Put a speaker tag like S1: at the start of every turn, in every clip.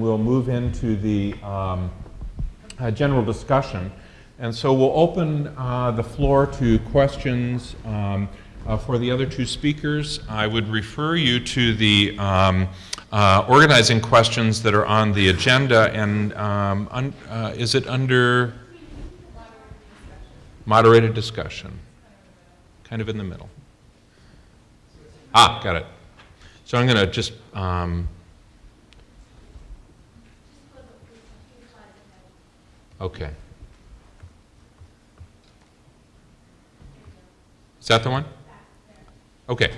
S1: We'll move into the um, uh, general discussion. And so we'll open uh, the floor to questions um, uh, for the other two speakers. I would refer you to the um, uh, organizing questions that are on the agenda. And um, un uh, is it under moderated discussion? Kind of in the middle. Ah, got it. So I'm going to just um, Okay. Is that the one? Okay.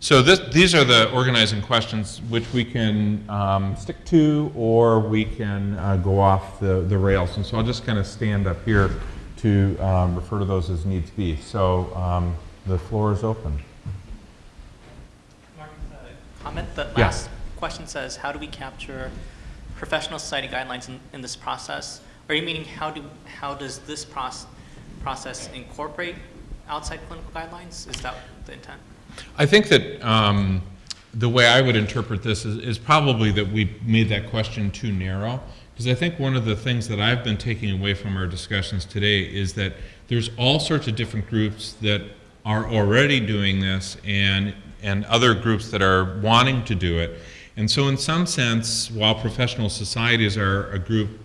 S1: So this, these are the organizing questions which we can um, stick to or we can uh, go off the, the rails. And so I'll just kind of stand up here to um, refer to those as needs be. So um, the floor is open.
S2: Mark, uh, comment. The
S1: Yeah.
S2: last question says, how do we capture professional society guidelines in, in this process? Are you meaning how do how does this process process incorporate outside clinical guidelines? Is that the intent?
S1: I think that um, the way I would interpret this is, is probably that we made that question too narrow. Because I think one of the things that I've been taking away from our discussions today is that there's all sorts of different groups that are already doing this and, and other groups that are wanting to do it. And so in some sense, while professional societies are a group,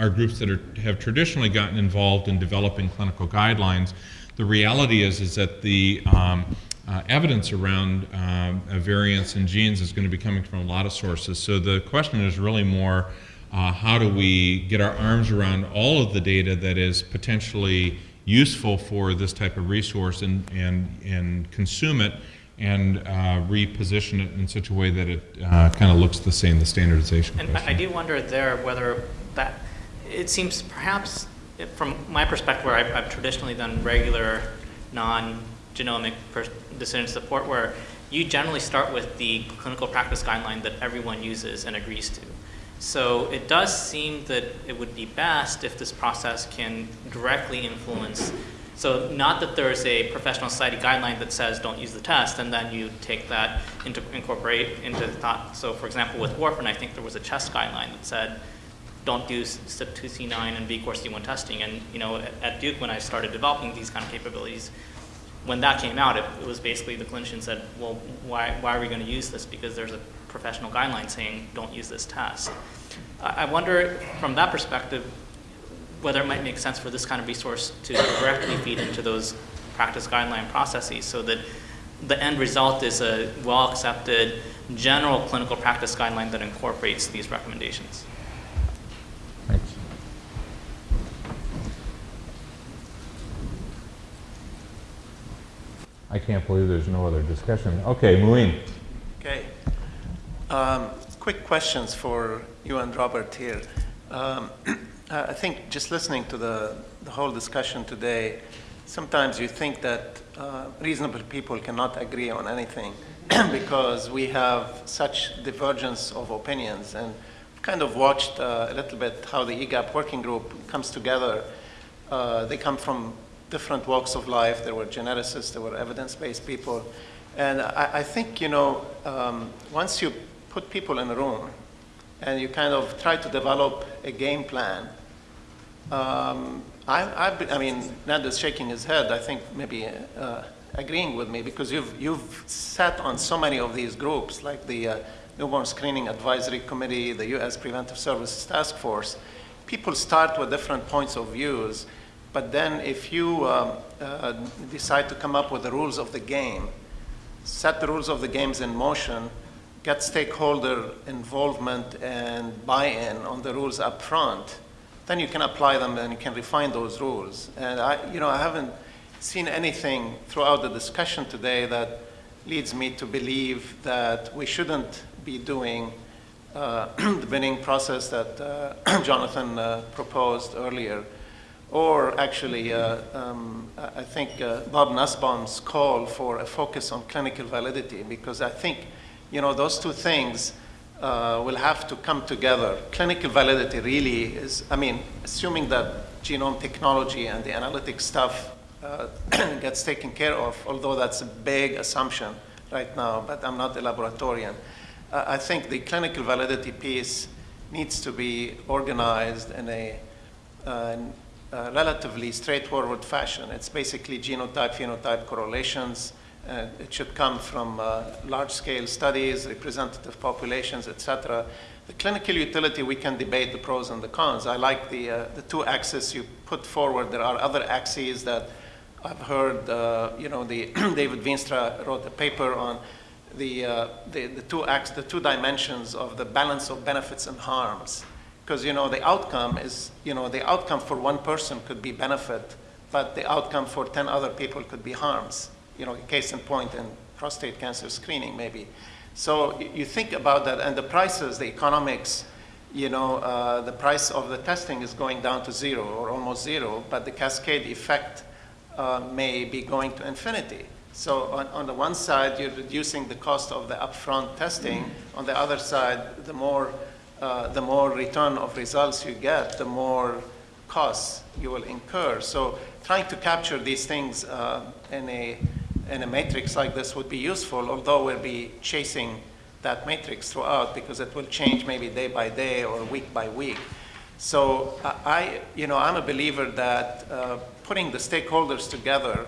S1: are groups that are, have traditionally gotten involved in developing clinical guidelines, the reality is, is that the um, uh, evidence around uh, variants in genes is going to be coming from a lot of sources. So the question is really more, uh, how do we get our arms around all of the data that is potentially useful for this type of resource and, and, and consume it and uh, reposition it in such a way that it uh, kind of looks the same, the standardization
S2: And I, I do wonder there whether that it seems perhaps from my perspective, where I've, I've traditionally done regular non-genomic decision support, where you generally start with the clinical practice guideline that everyone uses and agrees to. So it does seem that it would be best if this process can directly influence. So not that there's a professional society guideline that says don't use the test, and then you take that into incorporate into thought. So for example, with warfarin, I think there was a chest guideline that said don't do CYP2C9 and VKORC1 testing. And you know, at, at Duke, when I started developing these kind of capabilities, when that came out, it, it was basically the clinician said, well, why, why are we going to use this? Because there's a professional guideline saying don't use this test. I, I wonder, from that perspective, whether it might make sense for this kind of resource to directly feed into those practice guideline processes so that the end result is a well-accepted general clinical practice guideline that incorporates these recommendations.
S1: Thanks. I can't believe there's no other discussion. Okay, Muin.
S3: Okay. Um, quick questions for you and Robert here. Um, I think just listening to the, the whole discussion today, sometimes you think that uh, reasonable people cannot agree on anything because we have such divergence of opinions. And kind of watched uh, a little bit how the EGAPP working group comes together. Uh, they come from different walks of life. There were geneticists, there were evidence-based people. And I, I think, you know, um, once you put people in a room and you kind of try to develop a game plan, um, I, I've I mean, Ned is shaking his head, I think maybe uh, agreeing with me because you've, you've sat on so many of these groups like the uh, Newborn Screening Advisory Committee, the U.S. Preventive Services Task Force. People start with different points of views, but then if you um, uh, decide to come up with the rules of the game, set the rules of the games in motion, get stakeholder involvement and buy-in on the rules up front, then you can apply them and you can refine those rules. And I, you know, I haven't seen anything throughout the discussion today that leads me to believe that we shouldn't be doing uh, the binning process that uh, Jonathan uh, proposed earlier. Or actually, uh, um, I think uh, Bob Nussbaum's call for a focus on clinical validity, because I think, you know, those two things uh, will have to come together. Clinical validity really is, I mean, assuming that genome technology and the analytic stuff uh, gets taken care of, although that's a big assumption right now, but I'm not a laboratorian. Uh, I think the clinical validity piece needs to be organized in a, uh, uh, relatively straightforward fashion. It's basically genotype-phenotype correlations. Uh, it should come from uh, large-scale studies, representative populations, etc. The clinical utility, we can debate the pros and the cons. I like the, uh, the two axes you put forward. There are other axes that I've heard, you know, the David Veenstra wrote a paper on the, uh, the, the, two ax- the two dimensions of the balance of benefits and harms. Because, you know, the outcome is, you know, the outcome for one person could be benefit, but the outcome for 10 other people could be harms. You know, case in point in prostate cancer screening, maybe. So you think about that, and the prices, the economics, you know, uh, the price of the testing is going down to zero or almost zero, but the cascade effect uh, may be going to infinity. So on, on the one side, you're reducing the cost of the upfront testing. On the other side, the more, uh, the more return of results you get, the more costs you will incur. So trying to capture these things uh, in, a, in a matrix like this would be useful, although we'll be chasing that matrix throughout because it will change maybe day by day or week by week. So I, I- you know, I'm a believer that uh, putting the stakeholders together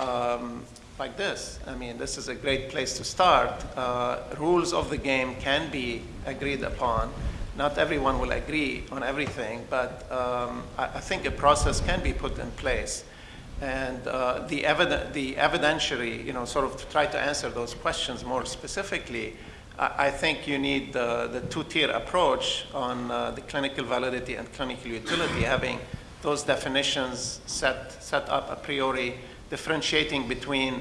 S3: um, like this, I mean, this is a great place to start. Uh, rules of the game can be agreed upon. Not everyone will agree on everything, but um, I, I think a process can be put in place. And uh, the, eviden- the evidentiary, you know, sort of to try to answer those questions more specifically, I, I think you need the, the two-tier approach on uh, the clinical validity and clinical utility, having those definitions set, set up a priori, differentiating between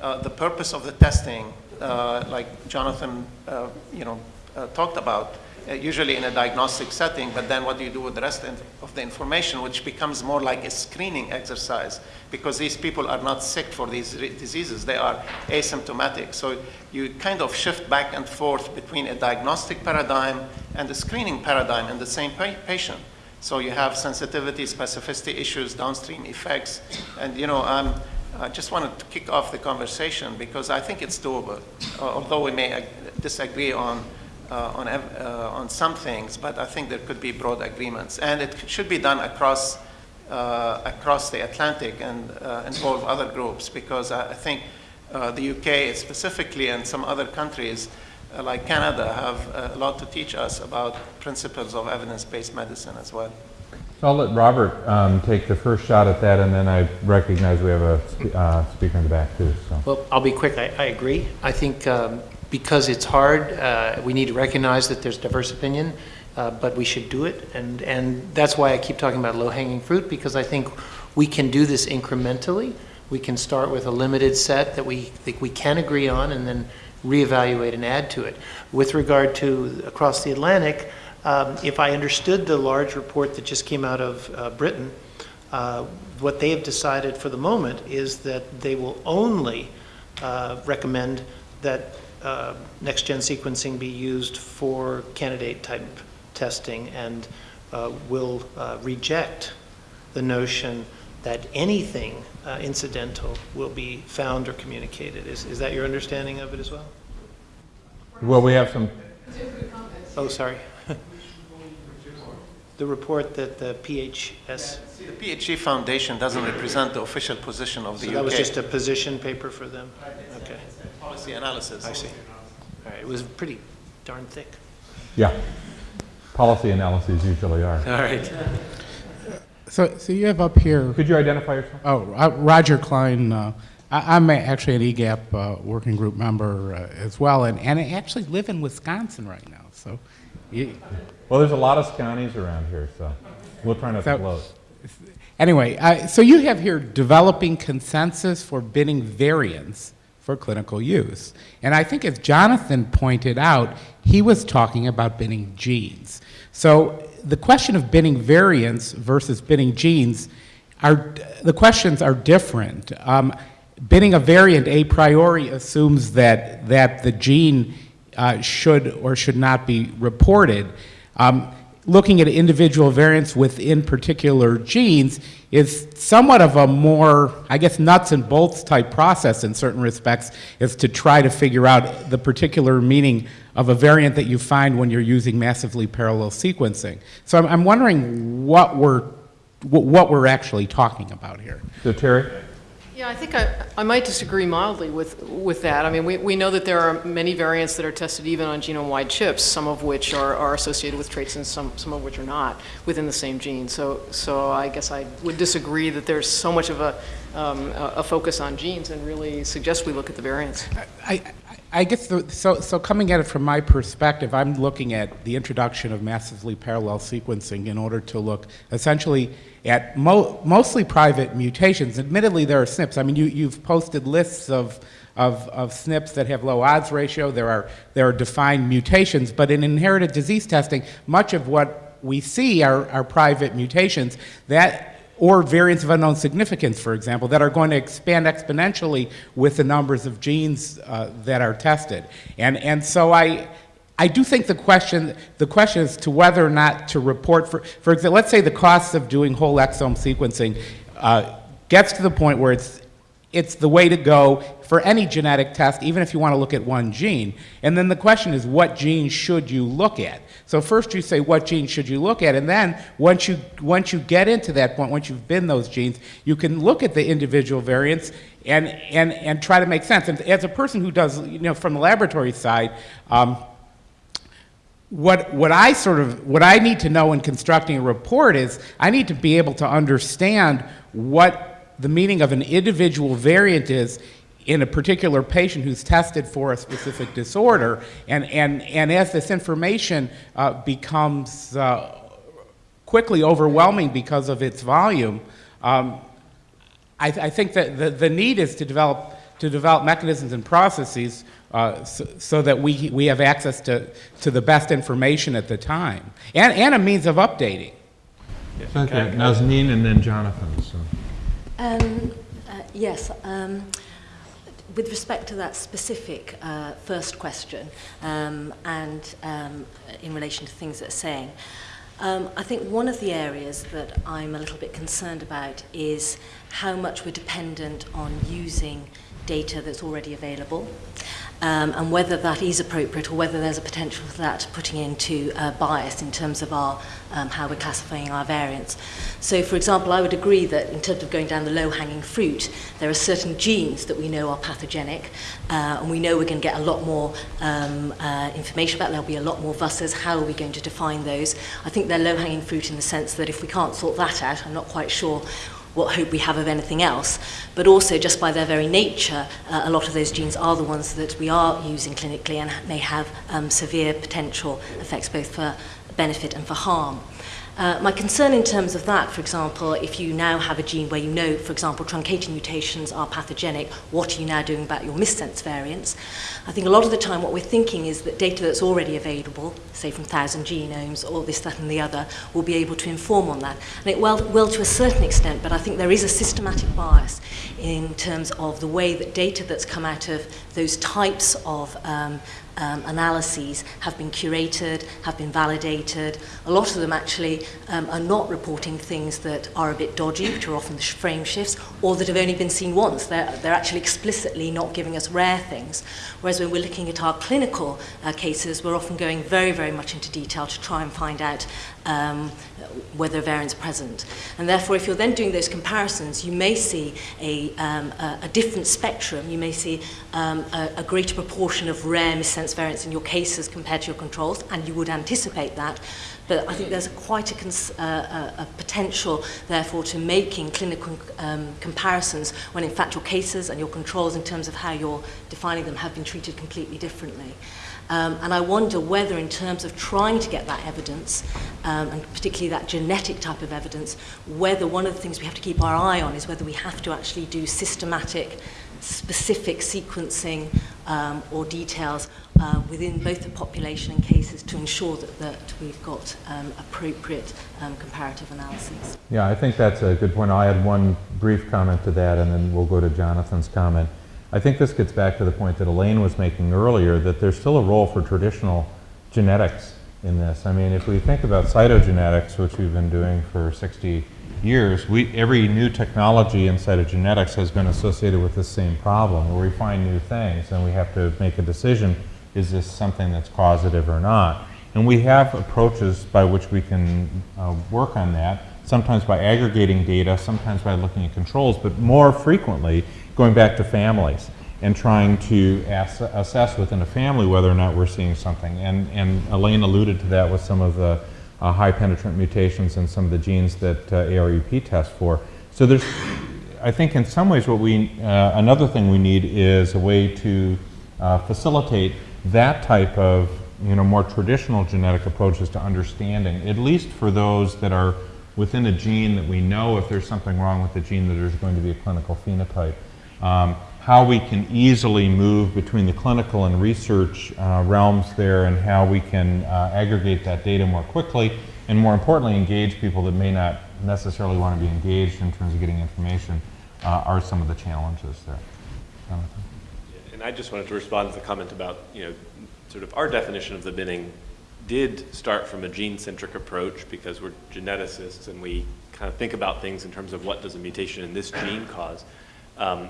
S3: uh, the purpose of the testing, uh, like Jonathan, uh, you know, uh, talked about, uh, usually in a diagnostic setting, but then what do you do with the rest of the information, which becomes more like a screening exercise, because these people are not sick for these diseases, they are asymptomatic. So you kind of shift back and forth between a diagnostic paradigm and a screening paradigm in the same pa- patient. So you have sensitivity, specificity issues, downstream effects, and you know, um, I just wanted to kick off the conversation because I think it's doable, uh, although we may ag- disagree on uh, on uh, on some things, but I think there could be broad agreements, and it should be done across uh, across the Atlantic and uh, involve other groups because I, I think uh, the UK specifically and some other countries like Canada have a lot to teach us about principles of evidence-based medicine as well.
S1: So I'll let Robert um, take the first shot at that, and then I recognize we have a spe- uh, speaker in the back too, so.
S4: Well, I'll be quick. I, I agree. I think um, because it's hard, uh, we need to recognize that there's diverse opinion, uh, but we should do it. And, and that's why I keep talking about low-hanging fruit, because I think we can do this incrementally. We can start with a limited set that we think we can agree on and then reevaluate and add to it. With regard to across the Atlantic, um, if I understood the large report that just came out of uh, Britain, uh, what they have decided for the moment is that they will only uh, recommend that uh, next-gen sequencing be used for candidate-type testing and uh, will uh, reject the notion that anything uh, incidental will be found or communicated. Is, is that your understanding of it as well?
S1: Well, we have some,
S4: Oh, sorry. The report that the PHG,
S3: See, the PHG Foundation doesn't represent the official position of the
S4: so
S3: UK.
S4: that was just a position paper for them? Okay,
S3: policy analysis.
S4: I see. All right, it was pretty darn thick.
S1: yeah, policy analyses usually are.
S4: All right.
S5: So, so you have up here,
S1: Could you identify yourself?
S5: oh, uh, Roger Klein. Uh, I, I'm actually an EGAPP uh, working group member uh, as well, and, and I actually live in Wisconsin right now. So, you,
S1: Well, there's a lot of Scotties around here, so we'll try not to
S5: So-
S1: bloat.
S5: anyway, uh, so you have here developing consensus for binning variants for clinical use, and I think as Jonathan pointed out, he was talking about binning genes. So the question of binning variants versus binning genes are the questions are different. Um, binning a variant a priori assumes that that the gene uh, should or should not be reported. Um, looking at individual variants within particular genes is somewhat of a more, I guess, nuts and bolts type process in certain respects, is to try to figure out the particular meaning of a variant that you find when you're using massively parallel sequencing. So I'm, I'm wondering what we're, what we're actually talking about here.
S1: So Terry?
S6: Yeah, I think I, I might disagree mildly with, with that. I mean, we, we know that there are many variants that are tested even on genome-wide chips, some of which are, are associated with traits and some, some of which are not within the same gene. So, so I guess I would disagree that there's so much of a, um, a focus on genes and really suggest we look at the variants.
S5: I, I- I guess, the, so, so coming at it from my perspective, I'm looking at the introduction of massively parallel sequencing in order to look essentially at mo- mostly private mutations. Admittedly, there are SNPs. I mean, you, you've posted lists of, of, of SNPs that have low odds ratio. There are, there are defined mutations, but in inherited disease testing, much of what we see are, are private mutations that or variants of unknown significance, for example, that are going to expand exponentially with the numbers of genes uh, that are tested. And, and so I, I do think the question, the question is to whether or not to report, for, for example, let's say the cost of doing whole exome sequencing uh, gets to the point where it's it's the way to go for any genetic test, even if you want to look at one gene. And then the question is, what gene should you look at? So first you say, what gene should you look at? And then once you, once you get into that point, once you've binned those genes, you can look at the individual variants and, and, and try to make sense. And as a person who does, you know, from the laboratory side, um, what, what I sort of, what I need to know in constructing a report is I need to be able to understand what the meaning of an individual variant is in a particular patient who's tested for a specific disorder. And, and, and as this information uh, becomes uh, quickly overwhelming because of its volume, um, I, I think that the, the need is to develop, to develop mechanisms and processes uh, so, so that we, we have access to, to the best information at the time, and, and a means of updating. Yes.
S1: Okay, Nazneen and then Jonathan, so.
S7: Um, uh, yes. Um, with respect to that specific uh, first question, um, and um, in relation to things that are saying, um, I think one of the areas that I'm a little bit concerned about is how much we're dependent on using data that's already available. Um, and whether that is appropriate or whether there's a potential for that putting into uh, bias in terms of our um, how we're classifying our variants. So, for example, I would agree that in terms of going down the low-hanging fruit, there are certain genes that we know are pathogenic, uh, and we know we're going to get a lot more um, uh, information about. There'll be a lot more VUSs. How are we going to define those? I think they're low-hanging fruit in the sense that if we can't sort that out, I'm not quite sure what hope we have of anything else, but also just by their very nature, uh, a lot of those genes are the ones that we are using clinically and may have um, severe potential effects both for benefit and for harm. Uh, my concern in terms of that, for example, if you now have a gene where you know, for example, truncating mutations are pathogenic, what are you now doing about your missense variants? I think a lot of the time what we're thinking is that data that's already available, say from 1,000 genomes or this, that and the other, will be able to inform on that. And it will, will to a certain extent, but I think there is a systematic bias in terms of the way that data that's come out of those types of um, um, analyses have been curated, have been validated. A lot of them actually um, are not reporting things that are a bit dodgy, which are often the frame shifts, or that have only been seen once. They're, they're actually explicitly not giving us rare things. Whereas when we're looking at our clinical uh, cases, we're often going very, very much into detail to try and find out um, whether a variant's present. And therefore, if you're then doing those comparisons, you may see a, um, a, a different spectrum. You may see um, a, a greater proportion of rare missense variants in your cases compared to your controls, and you would anticipate that. But I think there's a quite a, uh, a, a potential, therefore, to making clinical um, comparisons when, in fact, your cases and your controls, in terms of how you're defining them, have been treated completely differently. Um, and I wonder whether, in terms of trying to get that evidence, um, and particularly that genetic type of evidence, whether one of the things we have to keep our eye on is whether we have to actually do systematic, specific sequencing um, or details uh, within both the population and cases to ensure that, that we've got um, appropriate um, comparative analyses.
S1: Yeah, I think that's a good point. I'll add one brief comment to that, and then we'll go to Jonathan's comment. I think this gets back to the point that Elaine was making earlier, that there's still a role for traditional genetics in this. I mean, if we think about cytogenetics, which we've been doing for 60 years, we, every new technology in cytogenetics has been associated with the same problem, where we find new things and we have to make a decision, is this something that's causative or not? And we have approaches by which we can uh, work on that, sometimes by aggregating data, sometimes by looking at controls, but more frequently going back to families and trying to ass assess within a family whether or not we're seeing something. And, and Elaine alluded to that with some of the uh, high penetrant mutations and some of the genes that uh, ARUP tests for. So there's, I think in some ways what we, uh, another thing we need is a way to uh, facilitate that type of, you know, more traditional genetic approaches to understanding, at least for those that are within a gene that we know if there's something wrong with the gene that there's going to be a clinical phenotype. Um, how we can easily move between the clinical and research uh, realms there and how we can uh, aggregate that data more quickly and more importantly engage people that may not necessarily want to be engaged in terms of getting information uh, are some of the challenges there. Jonathan?
S8: And I just wanted to respond to the comment about, you know, sort of our definition of the binning did start from a gene-centric approach because we're geneticists and we kind of think about things in terms of what does a mutation in this gene cause. Um,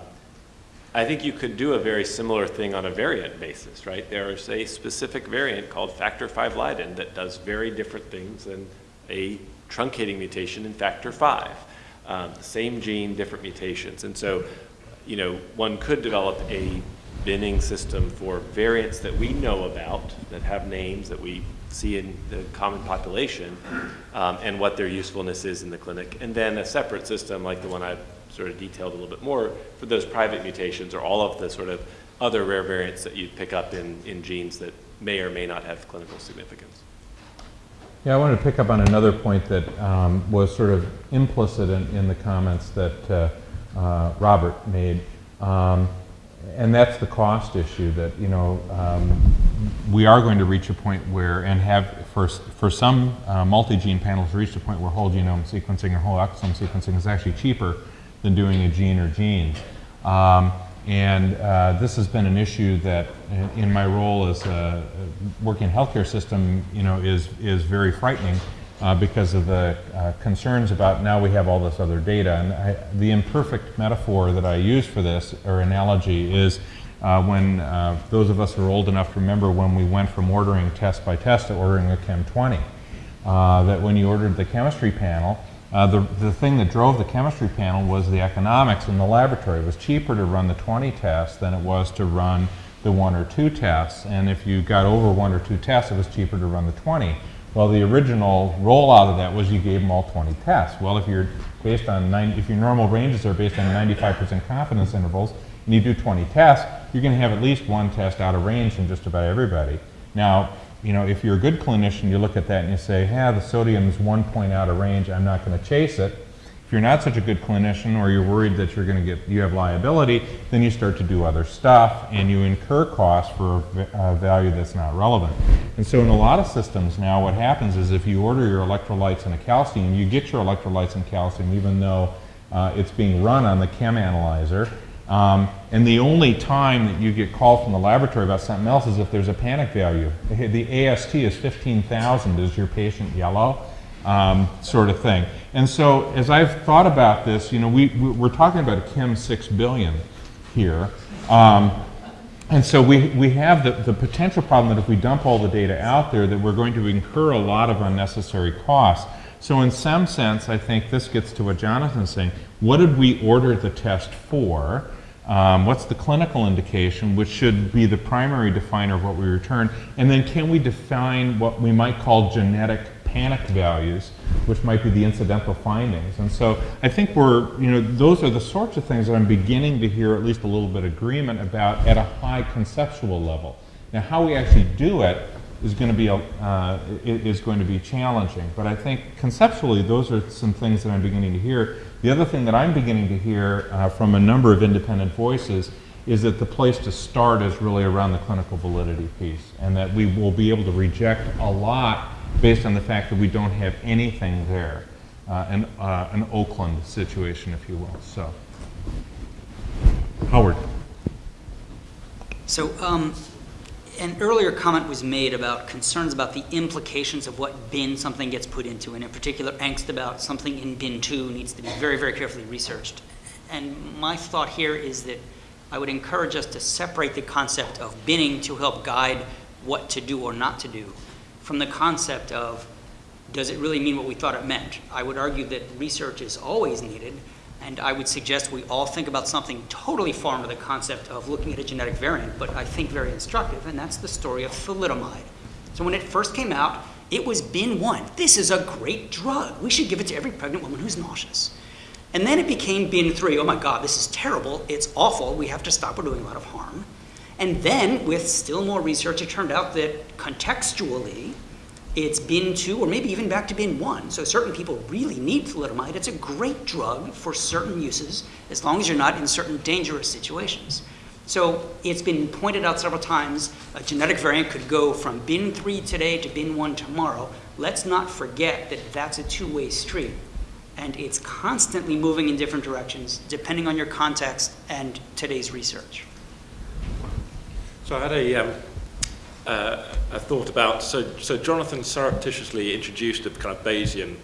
S8: I think you could do a very similar thing on a variant basis, right? There is a specific variant called factor V Leiden that does very different things than a truncating mutation in factor V. Um, same gene, different mutations. And so, you know, one could develop a binning system for variants that we know about, that have names that we see in the common population, um, and what their usefulness is in the clinic. And then a separate system like the one I've sort of detailed a little bit more for those private mutations or all of the sort of other rare variants that you'd pick up in, in genes that may or may not have clinical significance.
S1: Yeah, I wanted to pick up on another point that um, was sort of implicit in, in the comments that uh, uh, Robert made. Um, and that's the cost issue that, you know, um, we are going to reach a point where, and have for, for some uh, multi-gene panels reached a point where whole genome sequencing or whole exome sequencing is actually cheaper than doing a gene or genes. Um, and uh, this has been an issue that in my role as a working healthcare system, you know, is, is very frightening uh, because of the uh, concerns about now we have all this other data. And I, the imperfect metaphor that I use for this, or analogy, is uh, when uh, those of us who are old enough remember when we went from ordering test by test to ordering a Chem 20. Uh, that when you ordered the chemistry panel, uh, the, the thing that drove the chemistry panel was the economics in the laboratory. It was cheaper to run the 20 tests than it was to run the one or two tests. And if you got over one or two tests, it was cheaper to run the 20. Well, the original rollout of that was you gave them all 20 tests. Well, if you're based on 90, if your normal ranges are based on 95% confidence intervals, and you do 20 tests, you're going to have at least one test out of range in just about everybody. Now, you know, if you're a good clinician, you look at that and you say, yeah, the sodium is one point out of range, I'm not going to chase it. If you're not such a good clinician or you're worried that you're going to get, you have liability, then you start to do other stuff and you incur costs for a value that's not relevant. And so in a lot of systems now, what happens is if you order your electrolytes and a calcium, you get your electrolytes and calcium even though uh, it's being run on the chem analyzer. Um, and the only time that you get called from the laboratory about something else is if there's a panic value. The AST is 15,000. Is your patient yellow? Um, sort of thing. And so as I've thought about this, you know, we, we're talking about a Chem 6 billion here. Um, and so we, we have the, the potential problem that if we dump all the data out there, that we're going to incur a lot of unnecessary costs. So in some sense, I think this gets to what Jonathan's saying. What did we order the test for? Um, what's the clinical indication, which should be the primary definer of what we return? And then can we define what we might call genetic panic values, which might be the incidental findings. And so I think we're, you know, those are the sorts of things that I'm beginning to hear at least a little bit of agreement about at a high conceptual level. Now, how we actually do it is going to be uh, is going to be challenging. But I think conceptually, those are some things that I'm beginning to hear. The other thing that I'm beginning to hear uh, from a number of independent voices is that the place to start is really around the clinical validity piece, and that we will be able to reject a lot based on the fact that we don't have anything there, uh, an, uh, an Oakland situation, if you will. So, Howard.
S9: So, um, an earlier comment was made about concerns about the implications of what bin something gets put into, and in particular, angst about something in bin two needs to be very, very carefully researched. And my thought here is that I would encourage us to separate the concept of binning to help guide what to do or not to do from the concept of does it really mean what we thought it meant? I would argue that research is always needed, and I would suggest we all think about something totally foreign to the concept of looking at a genetic variant, but I think very instructive, and that's the story of thalidomide. So when it first came out, it was bin one. This is a great drug. We should give it to every pregnant woman who's nauseous. And then it became bin three. Oh my God, this is terrible. It's awful. We have to stop. We're doing a lot of harm. And then, with still more research, it turned out that contextually, it's bin two, or maybe even back to bin one. So certain people really need thalidomide. It's a great drug for certain uses, as long as you're not in certain dangerous situations. So it's been pointed out several times, a genetic variant could go from bin three today to bin one tomorrow. Let's not forget that that's a two-way street. And it's constantly moving in different directions, depending on your context and today's research.
S10: So I had a, um, uh, a thought about, so, so Jonathan surreptitiously introduced a kind of Bayesian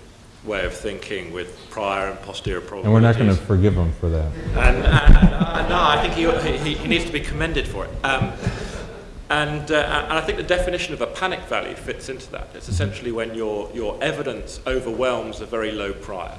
S10: way of thinking with prior and posterior probabilities.
S1: And we're not going to forgive him for that.
S10: And, and uh, no, I think he, he, he needs to be commended for it. Um, and, uh, and I think the definition of a panic value fits into that. It's essentially when your, your evidence overwhelms a very low prior,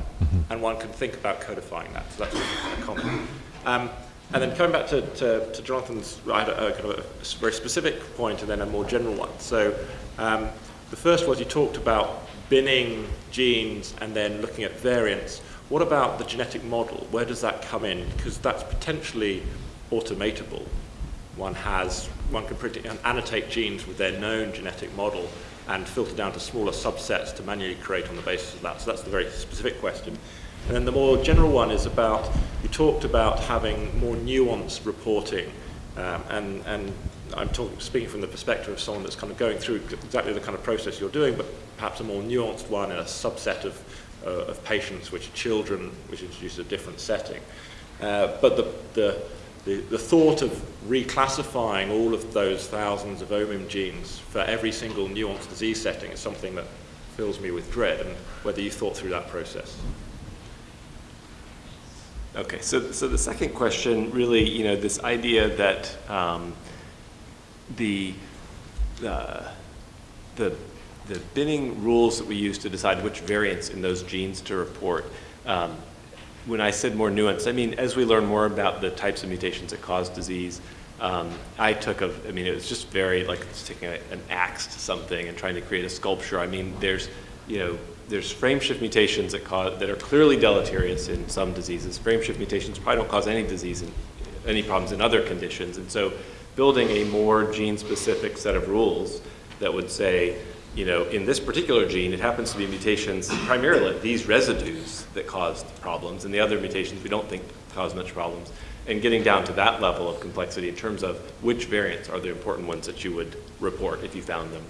S10: and one can think about codifying that. So that's of common. Um, and then coming back to, to, to Jonathan's I had a, kind of a very specific point and then a more general one. So um, the first was you talked about binning genes and then looking at variants. What about the genetic model? Where does that come in? Because that's potentially automatable. One has, one can predict, annotate genes with their known genetic model and filter down to smaller subsets to manually create on the basis of that. So that's the very specific question. And then the more general one is about, you talked about having more nuanced reporting. Um, and, and I'm speaking from the perspective of someone that's kind of going through exactly the kind of process you're doing, but perhaps a more nuanced one in a subset of, uh, of patients, which are children, which introduces a different setting. Uh, but the, the, the, the thought of reclassifying all of those thousands of OMIM genes for every single nuanced disease setting is something that fills me with dread, and whether you thought through that process.
S11: Okay, so, so the second question really, you know, this idea that um, the, uh, the, the binning rules that we use to decide which variants in those genes to report, um, when I said more nuanced, I mean, as we learn more about the types of mutations that cause disease, um, I took a, I mean, it was just very, like taking a, an axe to something and trying to create a sculpture. I mean, there's, you know, there's frameshift mutations that, cause, that are clearly deleterious in some diseases. Frameshift mutations probably don't cause any disease, and any problems in other conditions. And so building a more gene-specific set of rules that would say, you know, in this particular gene, it happens to be mutations, primarily these residues that caused problems, and the other mutations we don't think cause much problems. And getting down to that level of complexity in terms of which variants are the important ones that you would report if you found them.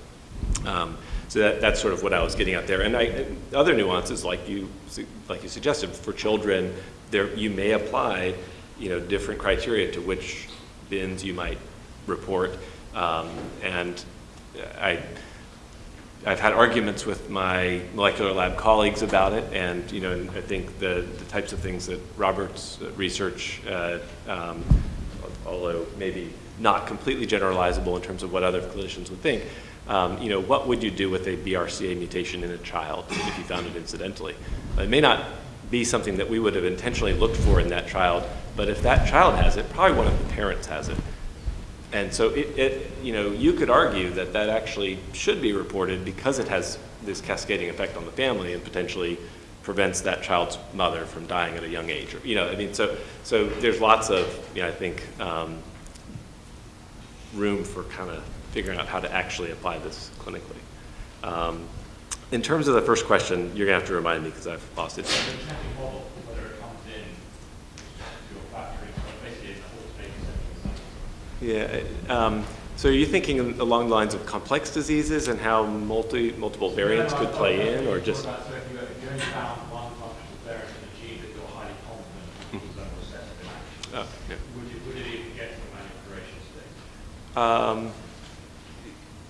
S11: Um, so that, that's sort of what I was getting at there. And, I, and other nuances, like you, like you suggested, for children, there you may apply, you know, different criteria to which bins you might report. Um, and I, I've had arguments with my molecular lab colleagues about it, and you know, I think the, the types of things that Robert's research, uh, um, although maybe not completely generalizable in terms of what other clinicians would think, um, you know, what would you do with a BRCA mutation in a child if you found it incidentally? It may not be something that we would have intentionally looked for in that child, but if that child has it, probably one of the parents has it. And so it, it, you know, you could argue that that actually should be reported because it has this cascading effect on the family and potentially prevents that child's mother from dying at a young age. Or, you know, I mean, so, so there's lots of, you know, I think, um, room for kind of figuring out how to actually apply this clinically. Um, in terms of the first question, you're gonna have to remind me because I've lost it. Yeah. Um, so are you thinking along the lines of complex diseases and how multi multiple variants could play in, or just?
S8: A single variant in a gene that go highly prominent because of that.
S10: Oh, yeah. Um,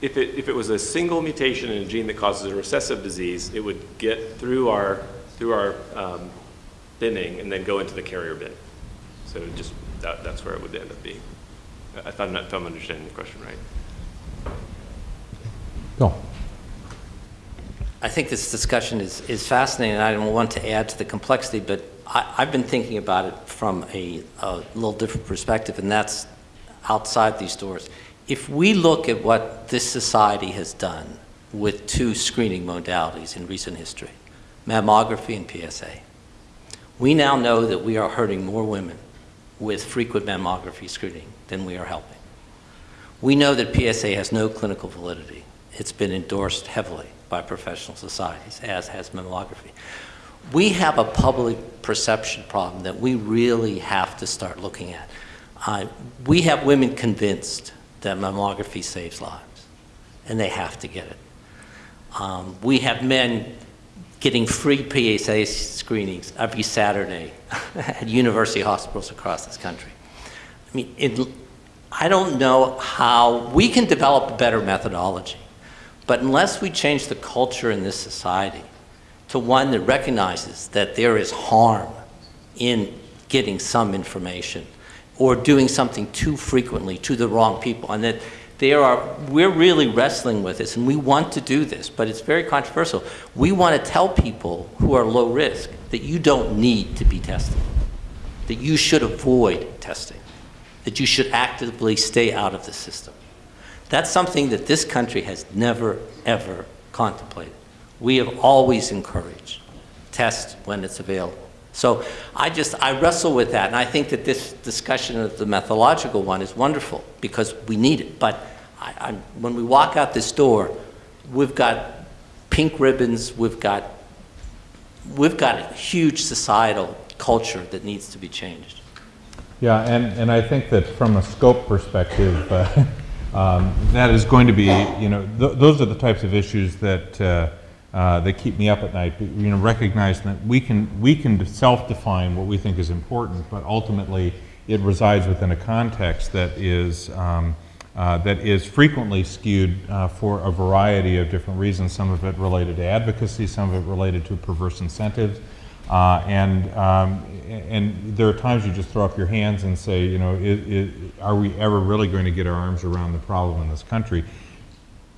S11: if it, if it was a single mutation in a gene that causes a recessive disease, it would get through our, through our um, binning and then go into the carrier bin. So just, that, that's where it would end up being. I- If I'm not, if I'm understanding the question right.
S1: Bill?
S12: I think this discussion is, is fascinating, and I don't want to add to the complexity, but I, I've been thinking about it from a, a little different perspective, and that's outside these doors. If we look at what this society has done with two screening modalities in recent history, mammography and PSA, we now know that we are hurting more women with frequent mammography screening than we are helping. We know that PSA has no clinical validity. It's been endorsed heavily by professional societies, as has mammography. We have a public perception problem that we really have to start looking at. Uh, we have women convinced that mammography saves lives, and they have to get it. Um, we have men getting free PSA screenings every Saturday at university hospitals across this country. I mean, it, I don't know how we can develop a better methodology, but unless we change the culture in this society to one that recognizes that there is harm in getting some information or doing something too frequently to the wrong people, and that there are, we're really wrestling with this, and we want to do this, but it's very controversial. We want to tell people who are low risk that you don't need to be tested, that you should avoid testing, that you should actively stay out of the system. That's something that this country has never, ever contemplated. We have always encouraged test when it's available. So I just, I wrestle with that, and I think that this discussion of the methodological one is wonderful because we need it. But I, I, when we walk out this door, we've got pink ribbons, we've got, we've got a huge societal culture that needs to be changed.
S1: Yeah, and, and I think that from a scope perspective, uh, um, that is going to be, you know, th those are the types of issues that, uh, uh, that keep me up at night. You know, recognizing that we can, we can self-define what we think is important, but ultimately it resides within a context that is, um, uh, that is frequently skewed uh, for a variety of different reasons, some of it related to advocacy, some of it related to perverse incentives. Uh, and, um, and there are times you just throw up your hands and say, you know, it, it, are we ever really going to get our arms around the problem in this country?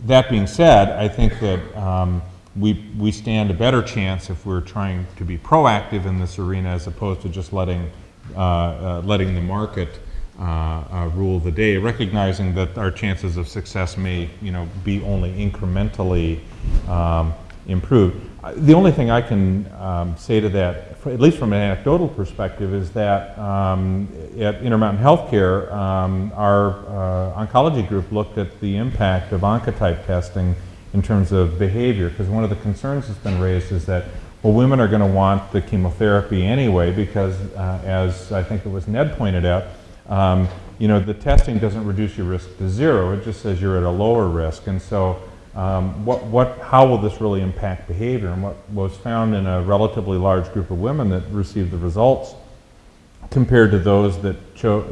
S1: That being said, I think that um, we, we stand a better chance if we're trying to be proactive in this arena as opposed to just letting, uh, uh, letting the market uh, uh, rule the day, recognizing that our chances of success may, you know, be only incrementally um, improved. The only thing I can um, say to that, at least from an anecdotal perspective, is that um, at Intermountain Healthcare, um, our uh, oncology group looked at the impact of oncotype testing in terms of behavior, because one of the concerns that's been raised is that, well, women are going to want the chemotherapy anyway, because uh, as I think it was Ned pointed out, um, you know, the testing doesn't reduce your risk to zero, it just says you're at a lower risk. And so um, what, what, how will this really impact behavior? And what was found in a relatively large group of women that received the results compared to those that,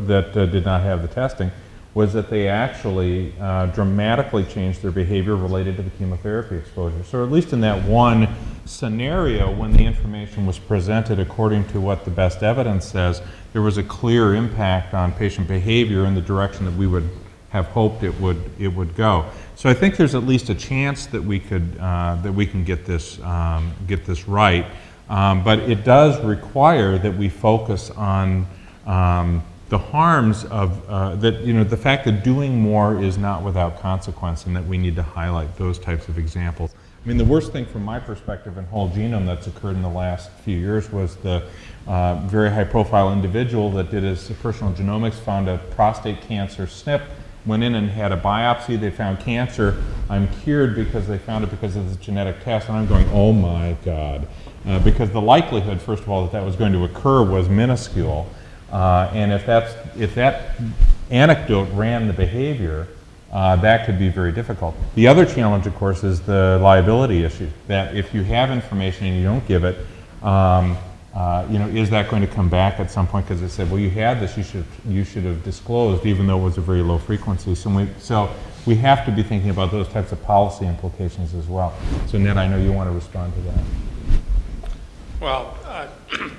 S1: that uh, did not have the testing was that they actually uh, dramatically changed their behavior related to the chemotherapy exposure. So at least in that one scenario, when the information was presented according to what the best evidence says, there was a clear impact on patient behavior in the direction that we would have hoped it would, it would go. So I think there's at least a chance that we could, uh, that we can get this, um, get this right. Um, but it does require that we focus on um, the harms of, uh, that, you know, the fact that doing more is not without consequence and that we need to highlight those types of examples. I mean, the worst thing from my perspective in whole genome that's occurred in the last few years was the uh, very high profile individual that did his personal genomics, found a prostate cancer SNP, went in and had a biopsy, they found cancer. I'm cured because they found it because of this genetic test. And I'm going, oh my God. Uh, because the likelihood, first of all, that that was going to occur was minuscule. Uh, and if, that's, if that anecdote ran the behavior, uh, that could be very difficult. The other challenge, of course, is the liability issue. That if you have information and you don't give it, um, uh, you know, is that going to come back at some point? Because they said, well, you had this, you should, you should have disclosed, even though it was a very low frequency. So, we, so we have to be thinking about those types of policy implications as well. So Ned, I know you want to respond to that.
S13: Well, uh,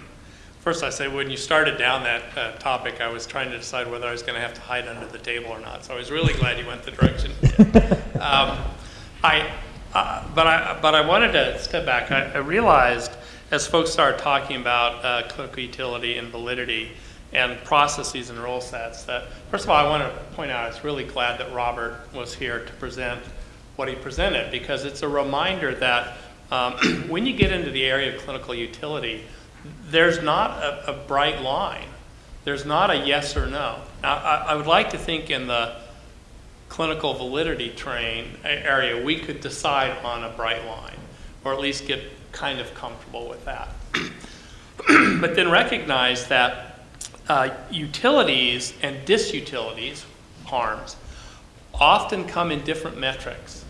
S13: first I say, when you started down that uh, topic, I was trying to decide whether I was going to have to hide under the table or not. So I was really glad you went the direction. um, I, uh, but I, but I wanted to step back. I, I realized as folks started talking about uh, clinical utility and validity and processes and rule sets that, first of all, I want to point out, I was really glad that Robert was here to present what he presented because it's a reminder that um, when you get into the area of clinical utility, there's not a, a bright line. There's not a yes or no. Now, I, I would like to think in the clinical validity train area, we could decide on a bright line, or at least get kind of comfortable with that. but then recognize that uh, utilities and disutilities, harms, often come in different metrics.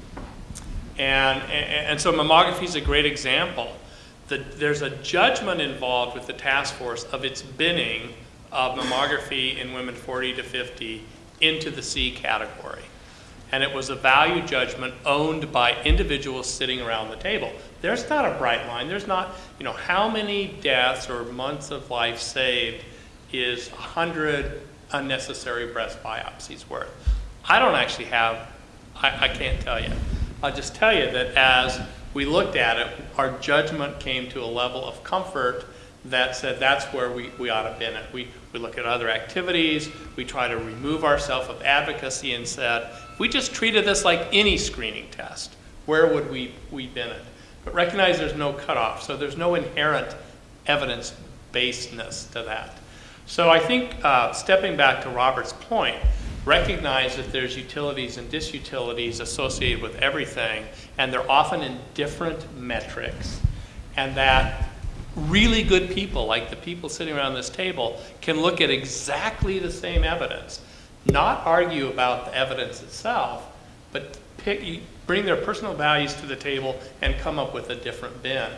S13: And, and, and so mammography is a great example. The, there's a judgment involved with the task force of its binning of mammography in women 40 to 50 into the C category. And it was a value judgment owned by individuals sitting around the table. There's not a bright line. There's not, you know, how many deaths or months of life saved is 100 unnecessary breast biopsies worth? I don't actually have, I, I can't tell you. I'll just tell you that as we looked at it, our judgment came to a level of comfort that said that's where we, we ought to be in it. We, we look at other activities, we try to remove ourselves of advocacy and said, if we just treated this like any screening test, where would we, we bin it? But recognize there's no cutoff, so there's no inherent evidence-basedness to that. So I think uh, stepping back to Robert's point, recognize that there's utilities and disutilities associated with everything, and they're often in different metrics, and that really good people, like the people sitting around this table, can look at exactly the same evidence, not argue about the evidence itself, but pick, bring their personal values to the table and come up with a different bin,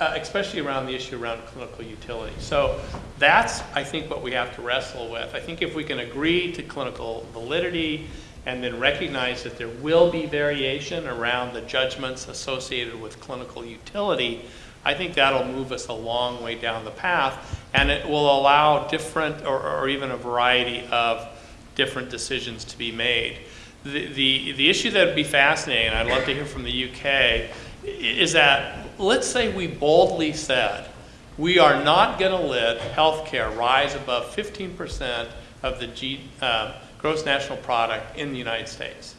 S13: uh, especially around the issue around clinical utility. So that's, I think, what we have to wrestle with. I think if we can agree to clinical validity and then recognize that there will be variation around the judgments associated with clinical utility, I think that'll move us a long way down the path, and it will allow different or, or even a variety of different decisions to be made. The, the, the issue that would be fascinating, and I'd love to hear from the UK, is that let's say we boldly said, we are not going to let healthcare rise above 15% of the G, uh, gross national product in the United States.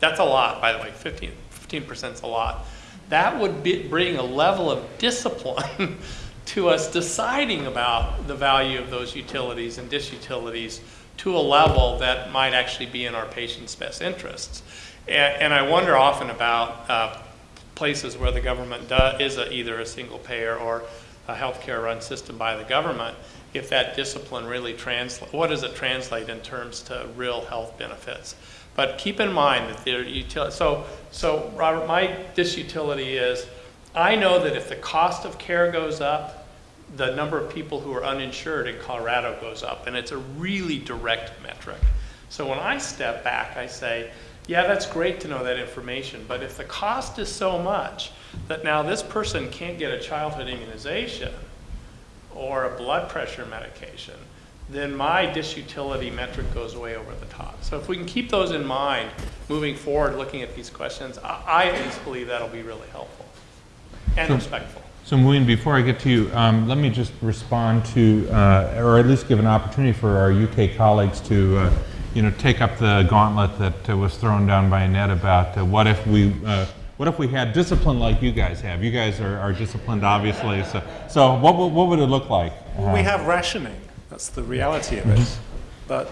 S13: That's a lot, by the way, 15, 15% is a lot that would be, bring a level of discipline to us deciding about the value of those utilities and disutilities to a level that might actually be in our patients' best interests. And, and I wonder often about uh, places where the government does, is a, either a single payer or a healthcare run system by the government, if that discipline really translates, what does it translate in terms to real health benefits? But keep in mind that there utility. So, so Robert, my disutility is, I know that if the cost of care goes up, the number of people who are uninsured in Colorado goes up, and it's a really direct metric. So when I step back, I say, yeah, that's great to know that information, but if the cost is so much that now this person can't get a childhood immunization or a blood pressure medication, then my disutility metric goes way over the top. So if we can keep those in mind moving forward, looking at these questions, I, I at least believe that'll be really helpful and
S1: so,
S13: respectful.
S1: So Muin, before I get to you, um, let me just respond to, uh, or at least give an opportunity for our UK colleagues to, uh, you know, take up the gauntlet that uh, was thrown down by Annette about uh, what if we uh, what if we had discipline like you guys have? You guys are, are disciplined, obviously. So, so what, what would it look like?
S14: Well, we have rationing. That's the reality of it. Mm-hmm. But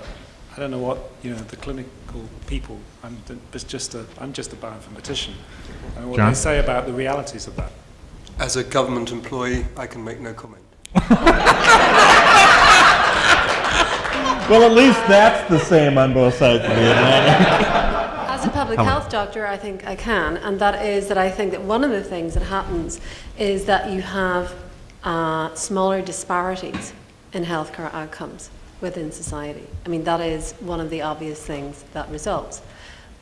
S14: I don't know what you know the clinical people. I'm just a I'm just a bioinformatician. And what John? they say about the realities of that.
S15: As a government employee, I can make no comment.
S1: well, at least that's the same on both sides of the Atlantic.
S16: As a public health doctor, I think I can, and that is that I think that one of the things that happens is that you have uh, smaller disparities in healthcare outcomes within society. I mean, that is one of the obvious things that results.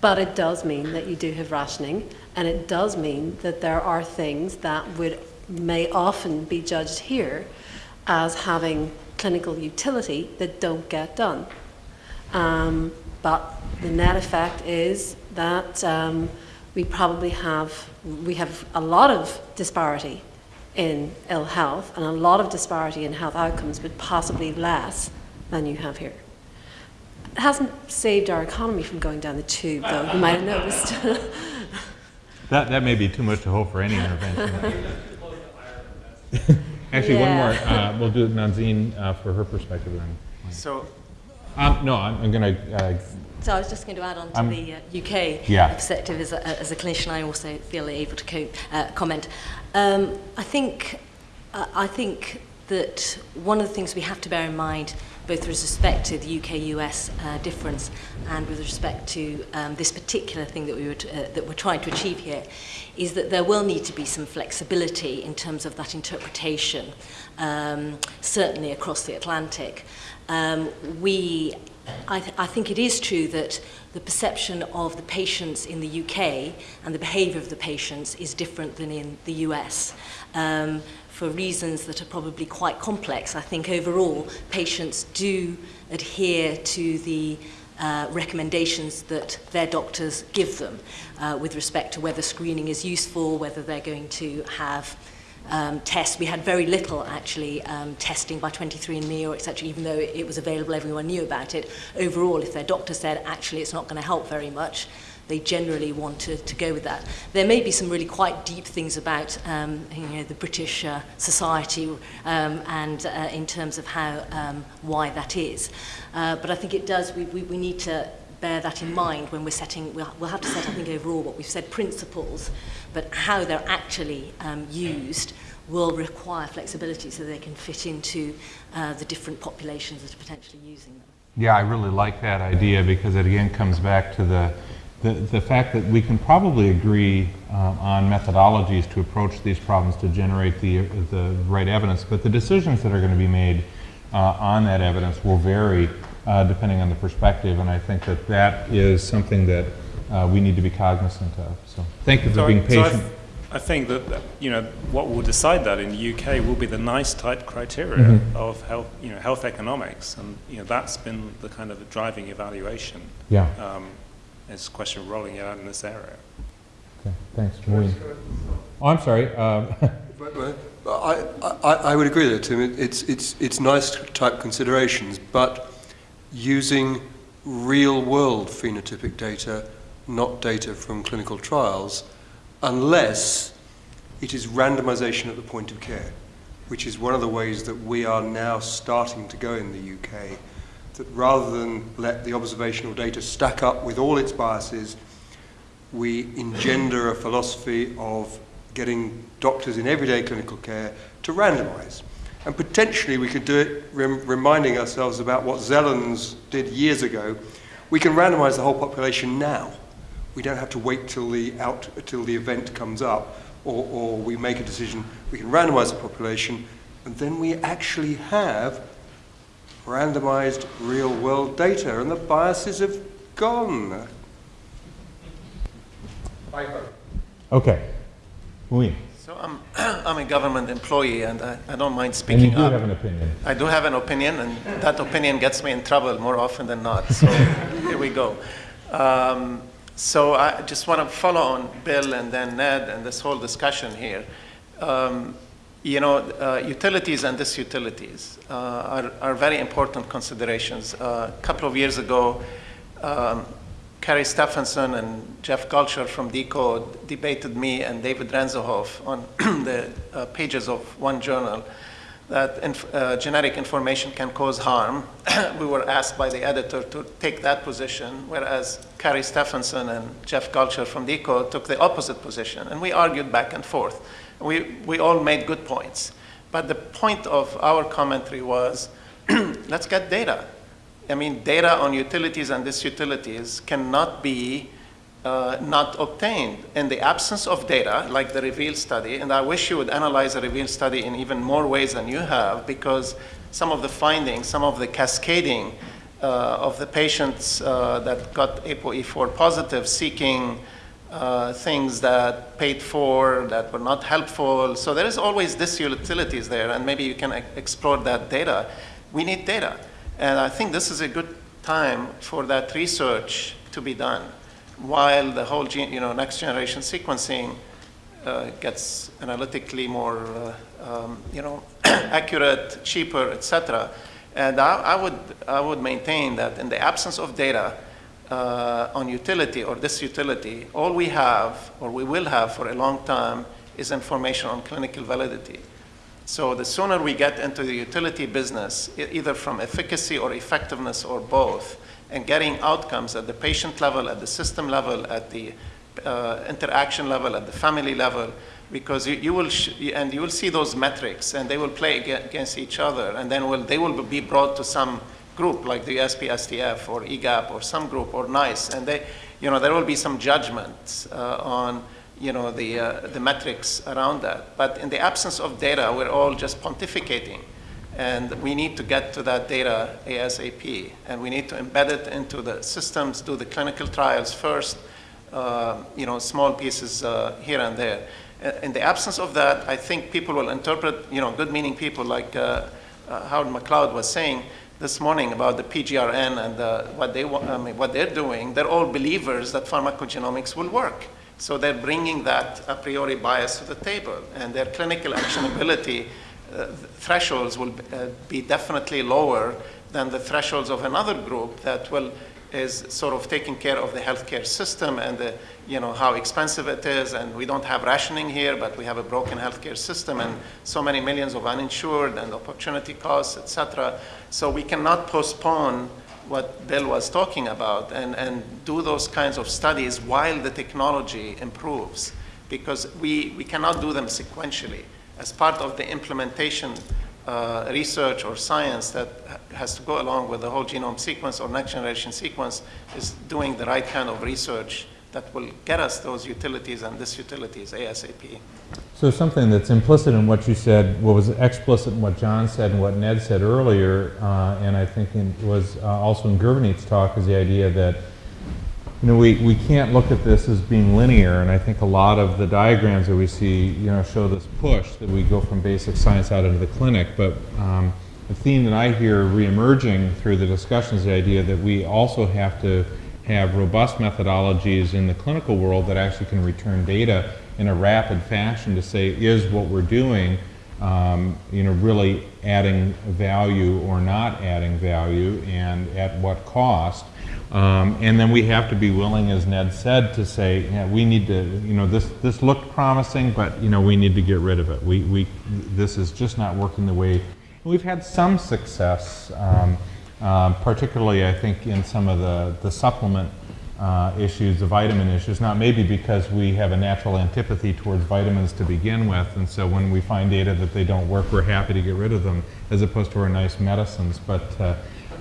S16: But it does mean that you do have rationing, and it does mean that there are things that would may often be judged here as having clinical utility that don't get done. Um, but the net effect is that um, we probably have we have a lot of disparity in ill health and a lot of disparity in health outcomes, but possibly less than you have here. It hasn't saved our economy from going down the tube, though, you might have noticed.
S1: That, that may be too much to hope for any intervention. Actually, one more, uh, we'll do Nazneen uh, for her perspective then.
S3: So,
S1: Um, no, I'm, I'm gonna, uh,
S7: So I was just going to add on to
S1: I'm-
S7: the uh, UK
S1: Yeah.
S7: perspective as a, as a clinician. I also feel able to co- uh, comment. Um, I think uh, I think that one of the things we have to bear in mind, both with respect to the UK-US uh, difference and with respect to um, this particular thing that we were uh, that we're trying to achieve here, is that there will need to be some flexibility in terms of that interpretation, um, certainly across the Atlantic. Um, we, I, th- I think it is true that the perception of the patients in the UK and the behaviour of the patients is different than in the US. Um, for reasons that are probably quite complex, I think overall patients do adhere to the uh, recommendations that their doctors give them uh, with respect to whether screening is useful, whether they're going to have um, tests. We had very little actually um, testing by 23andMe or etc. Even though it was available, everyone knew about it. Overall, if their doctor said actually it's not going to help very much, they generally want to, to go with that. There may be some really quite deep things about um, you know, the British uh, society um, and uh, in terms of how um, why that is. Uh, but I think it does. We, we, we need to bear that in mind when we're setting. We'll, have to set, I think, overall what we've said principles, but how they're actually um, used will require flexibility so they can fit into uh, the different populations that are potentially using them.
S1: Yeah, I really like that idea because it again comes back to the, the, the fact that we can probably agree um, on methodologies to approach these problems to generate the, the right evidence, but the decisions that are going to be made uh, on that evidence will vary uh, depending on the perspective, and I think that that is something that uh, we need to be cognizant of. So thank you for
S14: So
S1: being patient.
S14: th- I think that, you know, what will decide that in the UK will be the NICE type criteria
S1: Mhm.
S14: of health, you know, health economics. And, you know, that's been the kind of driving evaluation.
S1: Yeah.
S14: Um, it's a question of rolling it out in this area.
S1: Okay, thanks. Maureen. Oh, I'm sorry. um,
S15: Right, right. I, I, I would agree there, Tim. It- It's, it's, it's NICE type considerations, but using real world phenotypic data, not data from clinical trials, unless it is randomization at the point of care, which is one of the ways that we are now starting to go in the UK. That rather than let the observational data stack up with all its biases, we engender a philosophy of getting doctors in everyday clinical care to randomize. And potentially we could do it rem- reminding ourselves about what Zelen's did years ago. We can randomize the whole population now. We don't have to wait till the, out, till the event comes up or, or we make a decision. We can randomize the population and then we actually have randomized real world data and the biases have gone.
S1: okay. Maureen.
S3: so I'm, I'm a government employee and I, I don't mind
S1: And
S3: speaking
S1: you do
S3: up.
S1: have an opinion.
S3: I do have an opinion, and that opinion gets me in trouble more often than not. So here we go. Um, so I just want to follow on Bill and then Ned and this whole discussion here. Um, you know, uh, utilities and disutilities uh, are, are very important considerations. Uh, a couple of years ago, um, Stefansson and Jeff Gulcher from deCODE debated me and David Ransohoff on the uh, pages of one journal that inf- uh, genetic information can cause harm. we were asked by the editor to take that position, whereas Kari Stefansson and Jeff Gulcher from deCODE took the opposite position. And we argued back and forth. We, we all made good points. But the point of our commentary was let's get data. I mean, data on utilities and disutilities cannot be uh, not obtained. In the absence of data, like the REVEAL study, and I wish you would analyze the REVEAL study in even more ways than you have, because some of the findings, some of the cascading uh, of the patients uh, that got ApoE4 positive seeking uh, things that paid for, that were not helpful. So there is always this utilities there, and maybe you can explore that data. We need data. And I think this is a good time for that research to be done while the whole you know, next generation sequencing uh, gets analytically more, uh, um, you know, accurate, cheaper, etc. And I, I, would, I would maintain that in the absence of data uh, on utility or disutility, all we have, or we will have for a long time, is information on clinical validity. So the sooner we get into the utility business, either from efficacy or effectiveness or both, and getting outcomes at the patient level, at the system level, at the uh, interaction level, at the family level, because you, you will and you will see those metrics, and they will play against each other, and then will, they will be brought to some group like the SPSTF or EGAPP or some group or NICE, and they, you know, there will be some judgments uh, on you know, the, uh, the metrics around that. But in the absence of data, we're all just pontificating. And we need to get to that data ASAP. And we need to embed it into the systems, do the clinical trials first, uh, you know, small pieces uh, here and there. Uh, In the absence of that, I think people will interpret, you know, good meaning people like uh, Howard McLeod was saying this morning about the PGRN and uh, what, they, I mean, what they're doing. They're all believers that pharmacogenomics will work. So they're bringing that a priori bias to the table, and their clinical actionability uh, thresholds will uh, be definitely lower than the thresholds of another group that will is sort of taking care of the healthcare system and the, you know how expensive it is, and we don't have rationing here, but we have a broken healthcare system and so many millions of uninsured and opportunity costs, etc. So we cannot postpone what Bill was talking about and, and do those kinds of studies while the technology improves because we, we cannot do them sequentially. As part of the implementation uh, research or science that has to go along with the whole genome sequence or next generation sequence is doing the right kind of research that will get us those utilities and this disutilities ASAP.
S1: So something that's implicit in what you said, what was explicit in what John said and what Ned said earlier, uh, and I think in, was uh, also in Gurvaneet's talk, is the idea that you know we, we can't look at this as being linear, and I think a lot of the diagrams that we see, you know, show this push that we go from basic science out into the clinic. But um, the theme that I hear reemerging through the discussion is the idea that we also have to have robust methodologies in the clinical world that actually can return data in a rapid fashion to say, is what we're doing, um, you know, really adding value or not adding value, and at what cost? Um, and then we have to be willing, as Ned said, to say, yeah, we need to, you know, this, this looked promising, but, you know, we need to get rid of it. We, we, this is just not working the way, we've had some success, um, um, particularly, I think, in some of the, the supplement uh, issues, the vitamin issues, not maybe because we have a natural antipathy towards vitamins to begin with, and so when we find data that they don't work, we're happy to get rid of them, as opposed to our nice medicines. But uh,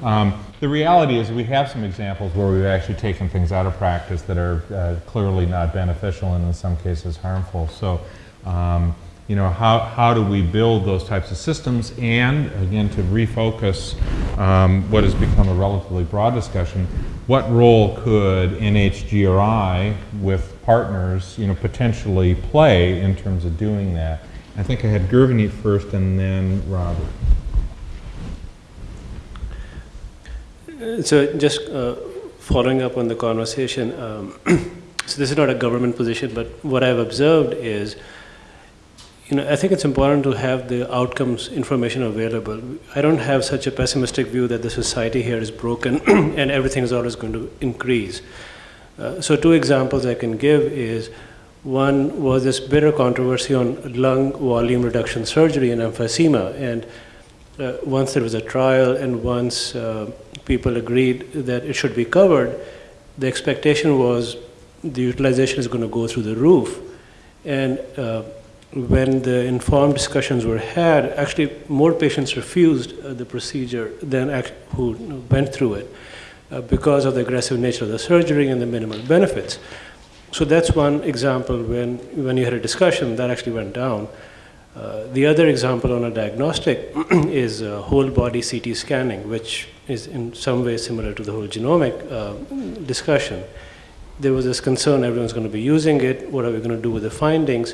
S1: um, the reality is we have some examples where we've actually taken things out of practice that are uh, clearly not beneficial and in some cases harmful. So, um, you know, how, how do we build those types of systems? And again, to refocus um, what has become a relatively broad discussion, what role could NHGRI with partners, you know, potentially play in terms of doing that? I think I had Gurvaneet first and then Robert.
S17: So just uh, following up on the conversation, um, so this is not a government position, but what I've observed is, you know, I think it's important to have the outcomes information available. I don't have such a pessimistic view that the society here is broken and everything is always going to increase. Uh, so two examples I can give is, one was this bitter controversy on lung volume reduction surgery and emphysema, and uh, once there was a trial and once uh, people agreed that it should be covered, the expectation was the utilization is going to go through the roof. And uh, when the informed discussions were had, actually more patients refused uh, the procedure than who went through it uh, because of the aggressive nature of the surgery and the minimal benefits. So that's one example when, when you had a discussion that actually went down. Uh, the other example on a diagnostic is uh, whole body CT scanning, which is in some way similar to the whole genomic uh, discussion. There was this concern everyone's going to be using it, what are we going to do with the findings?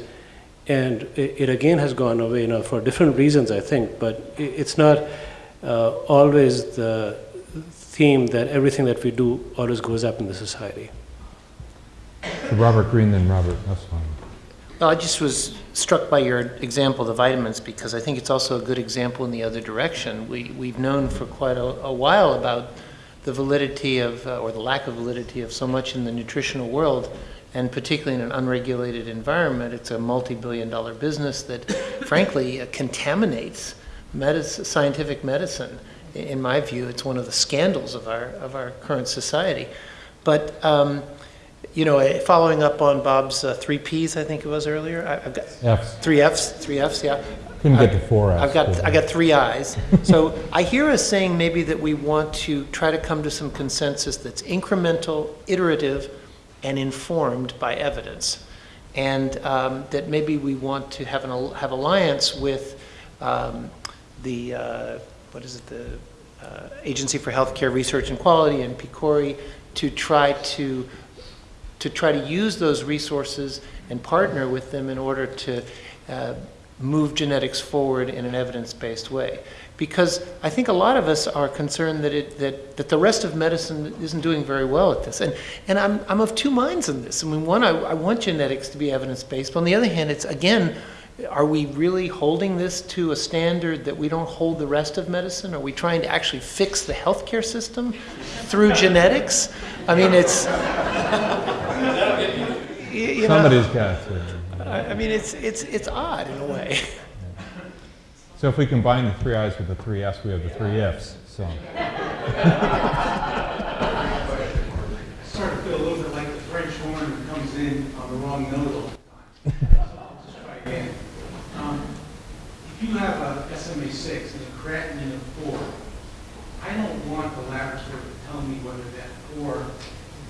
S17: And it, it again has gone away you know, for different reasons, I think, but it, it's not uh, always the theme that everything that we do always goes up in the society.
S1: Robert Green, then Robert Nussbaum.
S4: Well, I just was struck by your example the vitamins because I think it's also a good example in the other direction. We, we've known for quite a, a while about the validity of, uh, or the lack of validity of so much in the nutritional world, and particularly in an unregulated environment. It's a multi-billion dollar business that, frankly, uh, contaminates medicine, scientific medicine. In my view, it's one of the scandals of our, of our current society. But um, you know, eh, following up on Bob's uh, three Ps, I think it was earlier. I, have got
S1: Fs.
S4: three Fs, three Fs, yeah.
S1: Couldn't get to four Fs,
S4: I've got, I got three Is. So I hear us saying maybe that we want to try to come to some consensus that's incremental, iterative, and informed by evidence. And um, that maybe we want to have an, have alliance with um, the, uh, what is it, the uh, Agency for Healthcare Research and Quality and PCORI to try to to try to use those resources and partner with them in order to uh, move genetics forward in an evidence-based way. Because I think a lot of us are concerned that, it, that, that the rest of medicine isn't doing very well at this. And, and I'm, I'm of two minds on this. I mean, one, I, I want genetics to be evidence-based, but on the other hand, it's, again, are we really holding this to a standard that we don't hold the rest of medicine? Are we trying to actually fix the healthcare system through genetics? I mean, it's, you- you know,
S1: Somebody's got to.
S4: I I mean, it's, it's, it's odd in a way.
S1: So if we combine the three Is with the three Fs, we have the three F's. so.
S18: Start to feel a little bit like the French horn that comes in on the wrong note all the time. So I'll just try again. Um, If you have uh, a SMA six and a creatinine of four, I don't want the laboratory to tell me whether that four,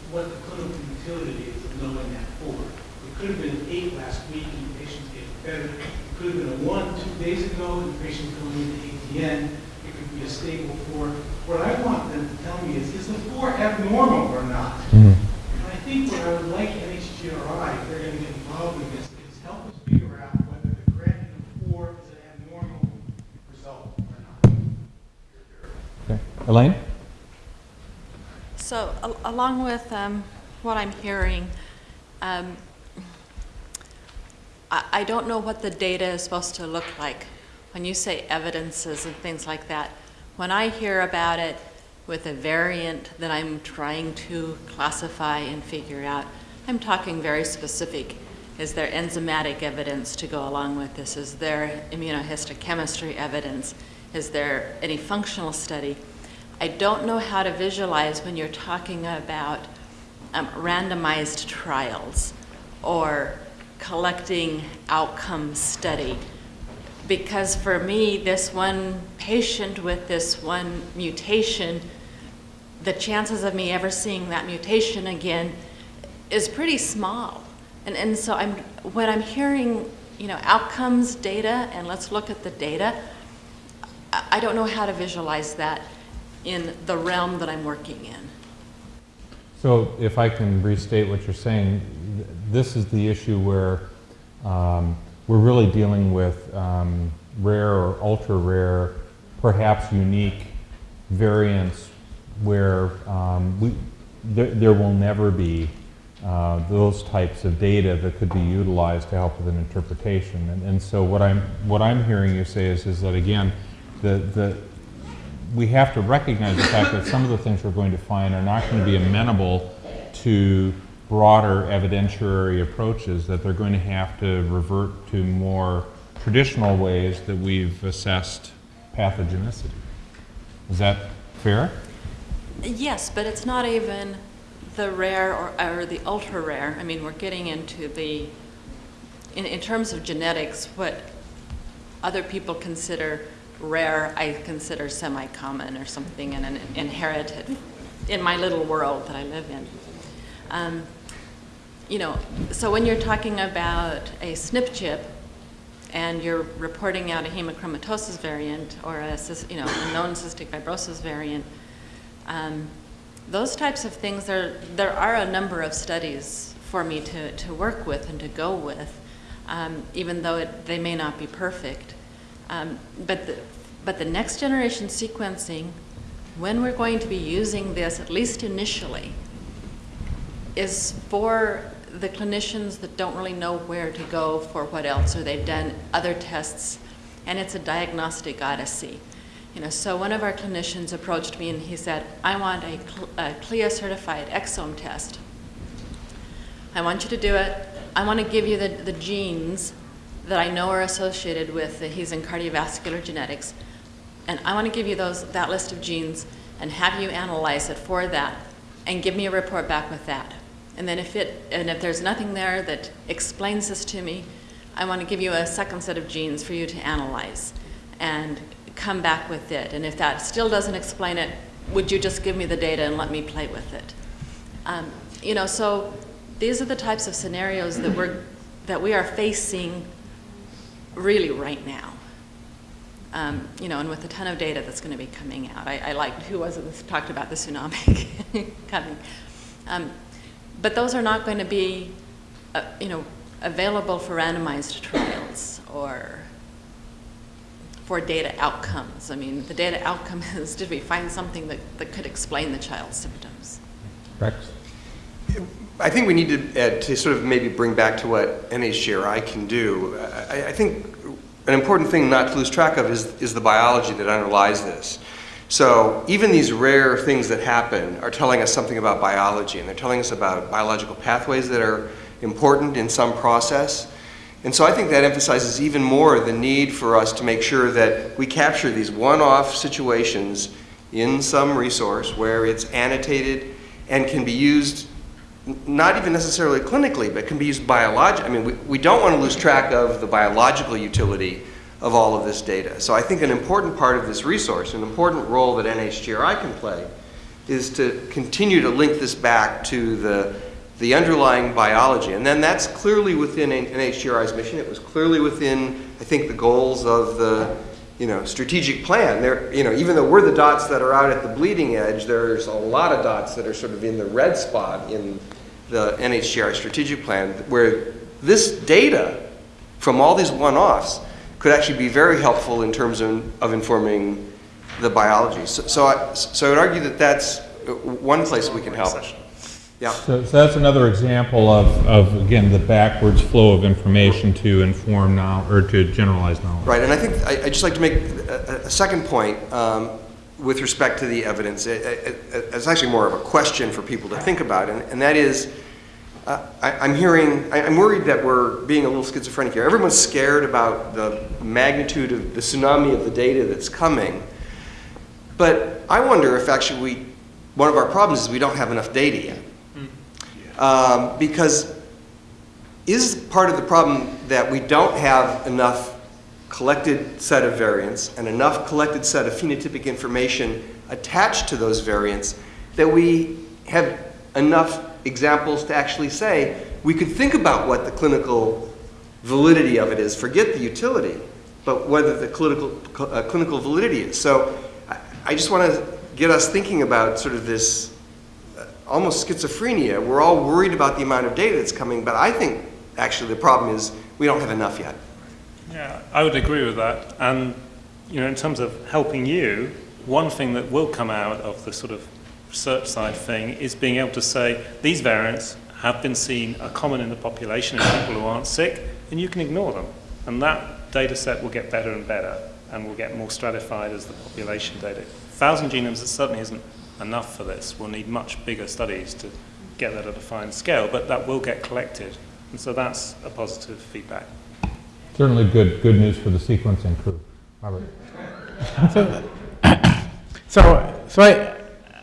S18: what the clinical utility is of knowing that four. It could have been an eight last week and the patient's getting better. It could have been a one two days ago and the patient's going into ATN. It could be a stable four. What I want them to tell me is, is the four abnormal or not? Mm-hmm. And I think what I would like NHGRI, if they're going to get involved in this, is help us figure out whether the creatinine of four is an abnormal result or not.
S1: Okay. Elaine?
S19: So, al- along with um, what I'm hearing, um, I I don't know what the data is supposed to look like. When you say evidences and things like that, when I hear about it with a variant that I'm trying to classify and figure out, I'm talking very specific. Is there enzymatic evidence to go along with this? Is there immunohistochemistry evidence? Is there any functional study? I don't know how to visualize when you're talking about um, randomized trials or collecting outcome study. Because for me, this one patient with this one mutation, the chances of me ever seeing that mutation again is pretty small. And, and so I'm, when I'm hearing, you know, outcomes data and let's look at the data, I, I don't know how to visualize that in the realm that I'm working in.
S1: So if I can restate what you're saying, th- this is the issue where um, we're really dealing with um, rare or ultra-rare, perhaps unique variants where um, we, there, there will never be uh, those types of data that could be utilized to help with an interpretation. And, and so what I'm, what I'm hearing you say is, is that again, the, the, we have to recognize the fact that some of the things we're going to find are not going to be amenable to broader evidentiary approaches, that they're going to have to revert to more traditional ways that we've assessed pathogenicity. Is that fair?
S19: Yes, but it's not even the rare or, or the ultra rare. I mean, we're getting into the, in, in terms of genetics, what other people consider rare, I consider semi-common or something and an inherited in my little world that I live in. Um, you know, so when you're talking about a SNP chip, and you're reporting out a hemochromatosis variant or a, you know, a known cystic fibrosis variant, um, those types of things, there, there are a number of studies for me to, to work with and to go with, um, even though it, they may not be perfect. Um, but, the, but the next generation sequencing, when we're going to be using this, at least initially, is for the clinicians that don't really know where to go for what else, or they've done other tests, and it's a diagnostic odyssey. You know, so one of our clinicians approached me and he said, I want a, a CLIA certified exome test. I want you to do it. I want to give you the, the genes that I know are associated with, the, he's in cardiovascular genetics, and I want to give you those, that list of genes and have you analyze it for that and give me a report back with that. And then if it, and if there's nothing there that explains this to me, I want to give you a second set of genes for you to analyze and come back with it. And if that still doesn't explain it, would you just give me the data and let me play with it? Um, you know, so these are the types of scenarios that we're that we are facing really right now. Um, you know, and with a ton of data that's going to be coming out. I, I liked who was it that talked about the tsunami coming. Um, but those are not going to be, uh, you know, available for randomized trials or for data outcomes. I mean, the data outcome is did we find something that, that could explain the child's symptoms?
S1: Rex?
S20: I think we need to, uh, to sort of maybe bring back to what NHGRI can do. I, I think an important thing not to lose track of is, is the biology that underlies this. So even these rare things that happen are telling us something about biology, and they're telling us about biological pathways that are important in some process. And so I think that emphasizes even more the need for us to make sure that we capture these one-off situations in some resource where it's annotated and can be used not even necessarily clinically, but can be used biologically. I mean, we, we don't want to lose track of the biological utility of all of this data. So I think an important part of this resource, an important role that NHGRI can play, is to continue to link this back to the, the underlying biology. And then that's clearly within NHGRI's mission. It was clearly within, I think, the goals of the you know, strategic plan. There, you know, even though we're the dots that are out at the bleeding edge, there's a lot of dots that are sort of in the red spot in the NHGRI strategic plan, where this data from all these one-offs could actually be very helpful in terms of, of informing the biology. So, so, I, so I would argue that that's one place we can help. Yeah.
S1: So, so that's another example of, of, again, the backwards flow of information to inform now or to generalize knowledge.
S20: Right, and I think I, would just like to make a, a second point um, with respect to the evidence. It, it, it's actually more of a question for people to think about, and, and that is, uh, I, am hearing, I, am worried that we're being a little schizophrenic here. Everyone's scared about the magnitude of the tsunami of the data that's coming, but I wonder if actually we, one of our problems is we don't have enough data yet. Um, because is part of the problem that we don't have enough collected set of variants and enough collected set of phenotypic information attached to those variants that we have enough examples to actually say we could think about what the clinical validity of it is, forget the utility, but whether the clinical, uh, clinical validity is. So I, I just want to get us thinking about sort of this almost schizophrenia. We're all worried about the amount of data that's coming, but I think actually the problem is we don't have enough yet.
S14: Yeah, I would agree with that. And you know, in terms of helping you, one thing that will come out of the sort of research side thing is being able to say these variants have been seen, are common in the population in people who aren't sick, and you can ignore them. And that data set will get better and better and will get more stratified as the population data. Thousand genomes, it certainly isn't enough for this. We'll need much bigger studies to get that at a fine scale, but that will get collected. And so that's a positive feedback.
S1: Certainly good, good news for the sequencing crew. Robert.
S5: so, so, so I,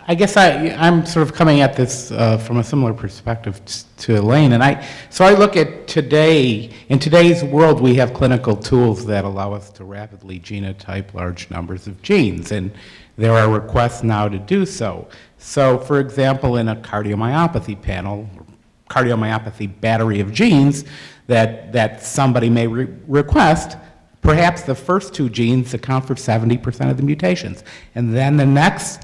S5: I guess I, I'm sort of coming at this uh, from a similar perspective to Elaine, and I, so I look at today, in today's world, we have clinical tools that allow us to rapidly genotype large numbers of genes, and there are requests now to do so. So, for example, in a cardiomyopathy panel, cardiomyopathy battery of genes, that, that somebody may re request, perhaps the first two genes account for 70% of the mutations. And then the next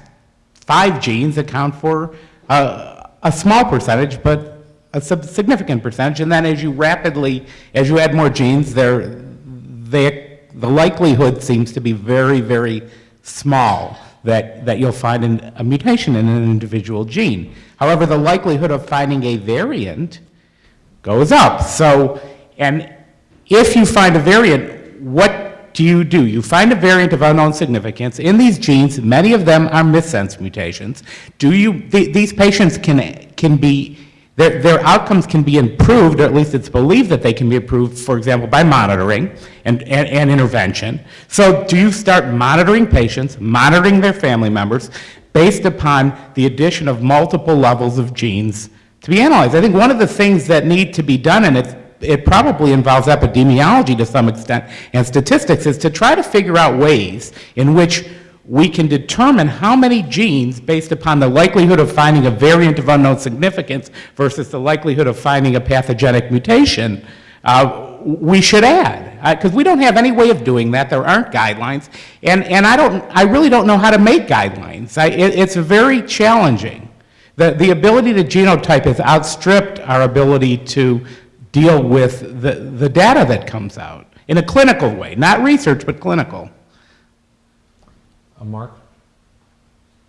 S5: five genes account for uh, a small percentage, but a significant percentage. And then as you rapidly, as you add more genes, they, the likelihood seems to be very, very small that, that you'll find an, a mutation in an individual gene. However, the likelihood of finding a variant goes up. So, and if you find a variant, what do you do? You find a variant of unknown significance. In these genes, many of them are missense mutations. Do you, th these patients can, can be their, their outcomes can be improved, or at least it's believed that they can be improved, for example, by monitoring and, and, and intervention. So do you start monitoring patients, monitoring their family members, based upon the addition of multiple levels of genes to be analyzed? I think one of the things that need to be done, and it, it probably involves epidemiology to some extent and statistics, is to try to figure out ways in which we can determine how many genes, based upon the likelihood of finding a variant of unknown significance versus the likelihood of finding a pathogenic mutation, uh, we should add. Because uh, we don't have any way of doing that. There aren't guidelines. And, and I, don't, I really don't know how to make guidelines. I, it, it's very challenging. The, the ability to genotype has outstripped our ability to deal with the, the data that comes out in a clinical way, not research, but clinical.
S1: Uh, Mark?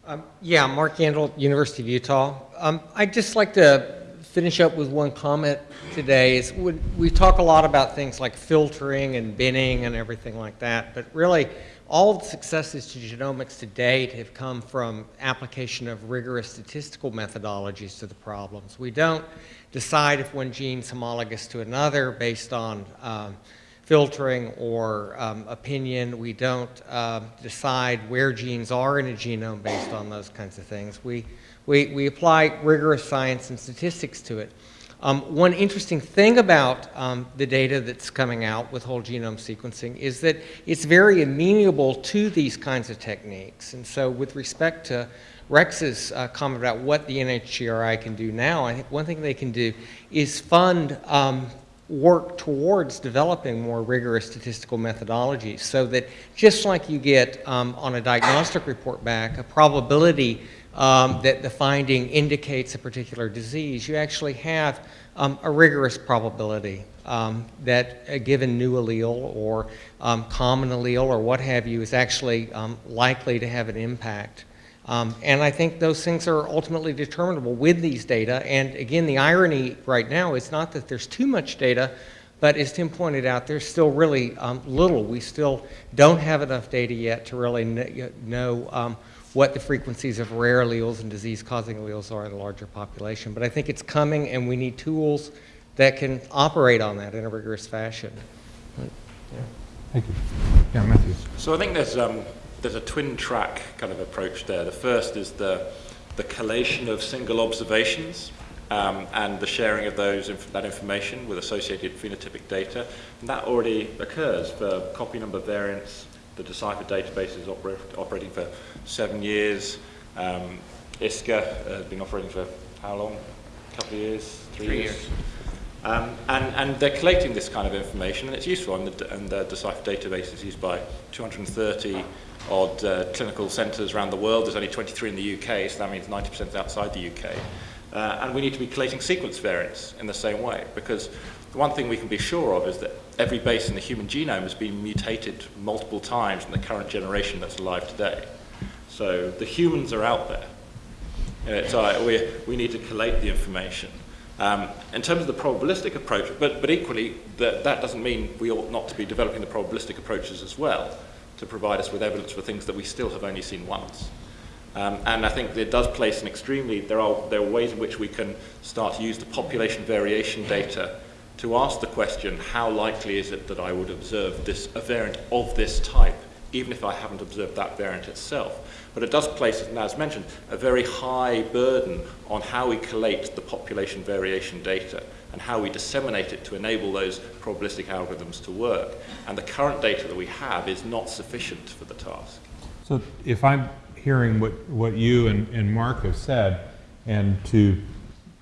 S21: Um, yeah, Mark Yandell, University of Utah. Um, I'd just like to finish up with one comment today. Is when we talk a lot about things like filtering and binning and everything like that, but really all the successes to genomics to date have come from application of rigorous statistical methodologies to the problems. We don't decide if one gene is homologous to another based on um, filtering or um, opinion. We don't uh, decide where genes are in a genome based on those kinds of things. We, we, we apply rigorous science and statistics to it. Um, one interesting thing about um, the data that's coming out with whole genome sequencing is that it's very amenable to these kinds of techniques. And so with respect to Rex's uh, comment about what the NHGRI can do now, I think one thing they can do is fund um, work towards developing more rigorous statistical methodologies so that just like you get um, on a diagnostic report back a probability um, that the finding indicates a particular disease, you actually have um, a rigorous probability um, that a given new allele or um, common allele or what have you is actually um, likely to have an impact. Um, and I think those things are ultimately determinable with these data. And again, the irony right now is not that there's too much data, but as Tim pointed out, there's still really um, little. We still don't have enough data yet to really know um, what the frequencies of rare alleles and disease-causing alleles are in a larger population. But I think it's coming, and we need tools that can operate on that in a rigorous fashion.
S1: Yeah. Thank you. Yeah, Matthew.
S10: So I think there's um, there's a twin track kind of approach there. The first is the, the collation of single observations um, and the sharing of those inf that information with associated phenotypic data. And that already occurs for copy number variants. The Decipher database is oper operating for seven years. Um, ISCA has been operating for how long? A couple of years? Three,
S2: Three
S10: years?
S2: years.
S10: Um, and, and they're collating this kind of information and it's useful and the, and the Decipher database is used by 230 odd uh, clinical centres around the world. There's only 23 in the UK, so that means 90% is outside the UK. Uh, and we need to be collating sequence variants in the same way, because the one thing we can be sure of is that every base in the human genome has been mutated multiple times in the current generation that's alive today. So the humans are out there. Uh, so we, we need to collate the information. Um, in terms of the probabilistic approach, but, but equally, that, that doesn't mean we ought not to be developing the probabilistic approaches as well to provide us with evidence for things that we still have only seen once. Um, and I think it does place an extremely, there are, there are ways in which we can start to use the population variation data to ask the question, how likely is it that I would observe this, a variant of this type, even if I haven't observed that variant itself. But it does place, as mentioned, a very high burden on how we collate the population variation data and how we disseminate it to enable those probabilistic algorithms to work. And the current data that we have is not sufficient for the task.
S1: So if I'm hearing what, what you and, and Mark have said, and to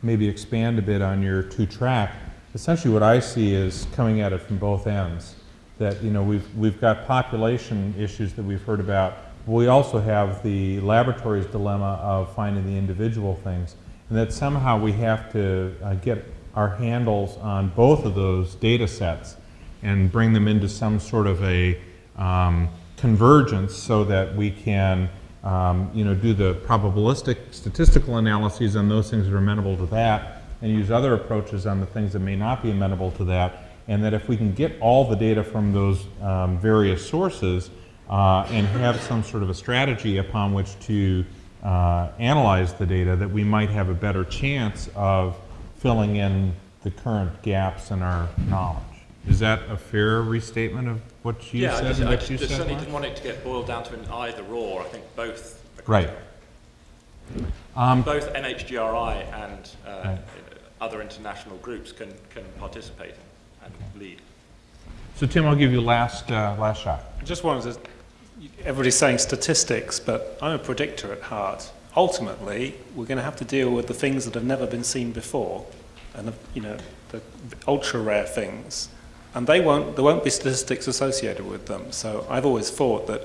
S1: maybe expand a bit on your two track, essentially what I see is coming at it from both ends. That, you know, we've, we've got population issues that we've heard about. We also have the laboratory's dilemma of finding the individual things. And that somehow we have to uh, get our handles on both of those data sets and bring them into some sort of a um, convergence so that we can um, you know, do the probabilistic statistical analyses on those things that are amenable to that and use other approaches on the things that may not be amenable to that. And that if we can get all the data from those um, various sources uh, and have some sort of a strategy upon which to uh, analyze the data, that we might have a better chance of filling in the current gaps in our knowledge. Is that a fair restatement of what you
S10: yeah,
S1: said
S10: I just,
S1: and
S10: I just,
S1: you
S10: just
S1: said?
S10: certainly
S1: Mark?
S10: didn't want it to get boiled down to an either or. I think both. are
S1: Right. Um,
S10: both NHGRI and uh,
S1: Right.
S10: other international groups can, can participate and lead.
S1: So Tim, I'll give you last, uh, last shot.
S14: I just wanted to, everybody's saying statistics, but I'm a predictor at heart. Ultimately, we're going to have to deal with the things that have never been seen before, and the, you know, the ultra rare things, and they won't, there won't be statistics associated with them. So I've always thought that,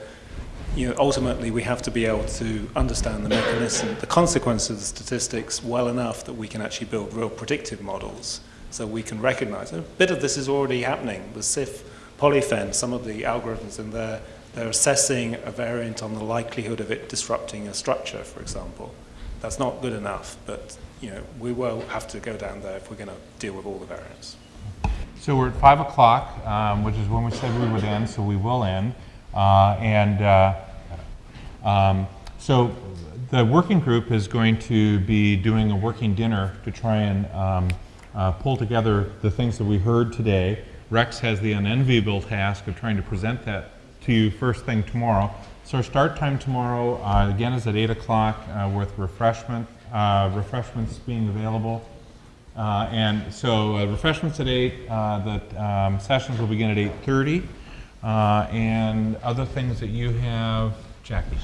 S14: you know, ultimately we have to be able to understand the mechanism, the consequences of the statistics well enough that we can actually build real predictive models so we can recognize. A bit of this is already happening. The SIFT polyphen, some of the algorithms in there, they're assessing a variant on the likelihood of it disrupting a structure, for example. That's not good enough, but you know, we will have to go down there if we're going to deal with all the variants.
S1: So we're at five o'clock, um, which is when we said we would end, so we will end. Uh, and uh, um, so the working group is going to be doing a working dinner to try and um, uh, pull together the things that we heard today. Rex has the unenviable task of trying to present that to you first thing tomorrow. So our start time tomorrow, uh, again, is at 8 o'clock uh, with refreshment, uh, refreshments being available. Uh, and so uh, refreshments at 8, uh, the um, sessions will begin at 8.30. Uh, and other things that you have, Jackie.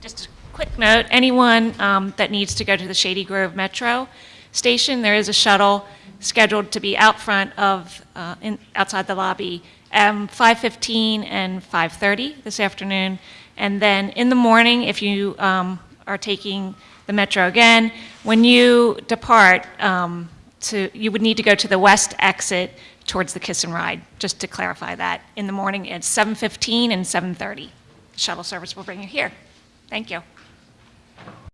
S22: Just a quick note, anyone um, that needs to go to the Shady Grove Metro station, there is a shuttle scheduled to be out front of, uh, in, outside the lobby, um, 5:15 and 5:30 this afternoon. And then in the morning, if you um, are taking the Metro again, when you depart, um, to, you would need to go to the west exit towards the Kiss and Ride, just to clarify that. In the morning, it's 7:15 and 7:30. Shuttle service will bring you here. Thank you.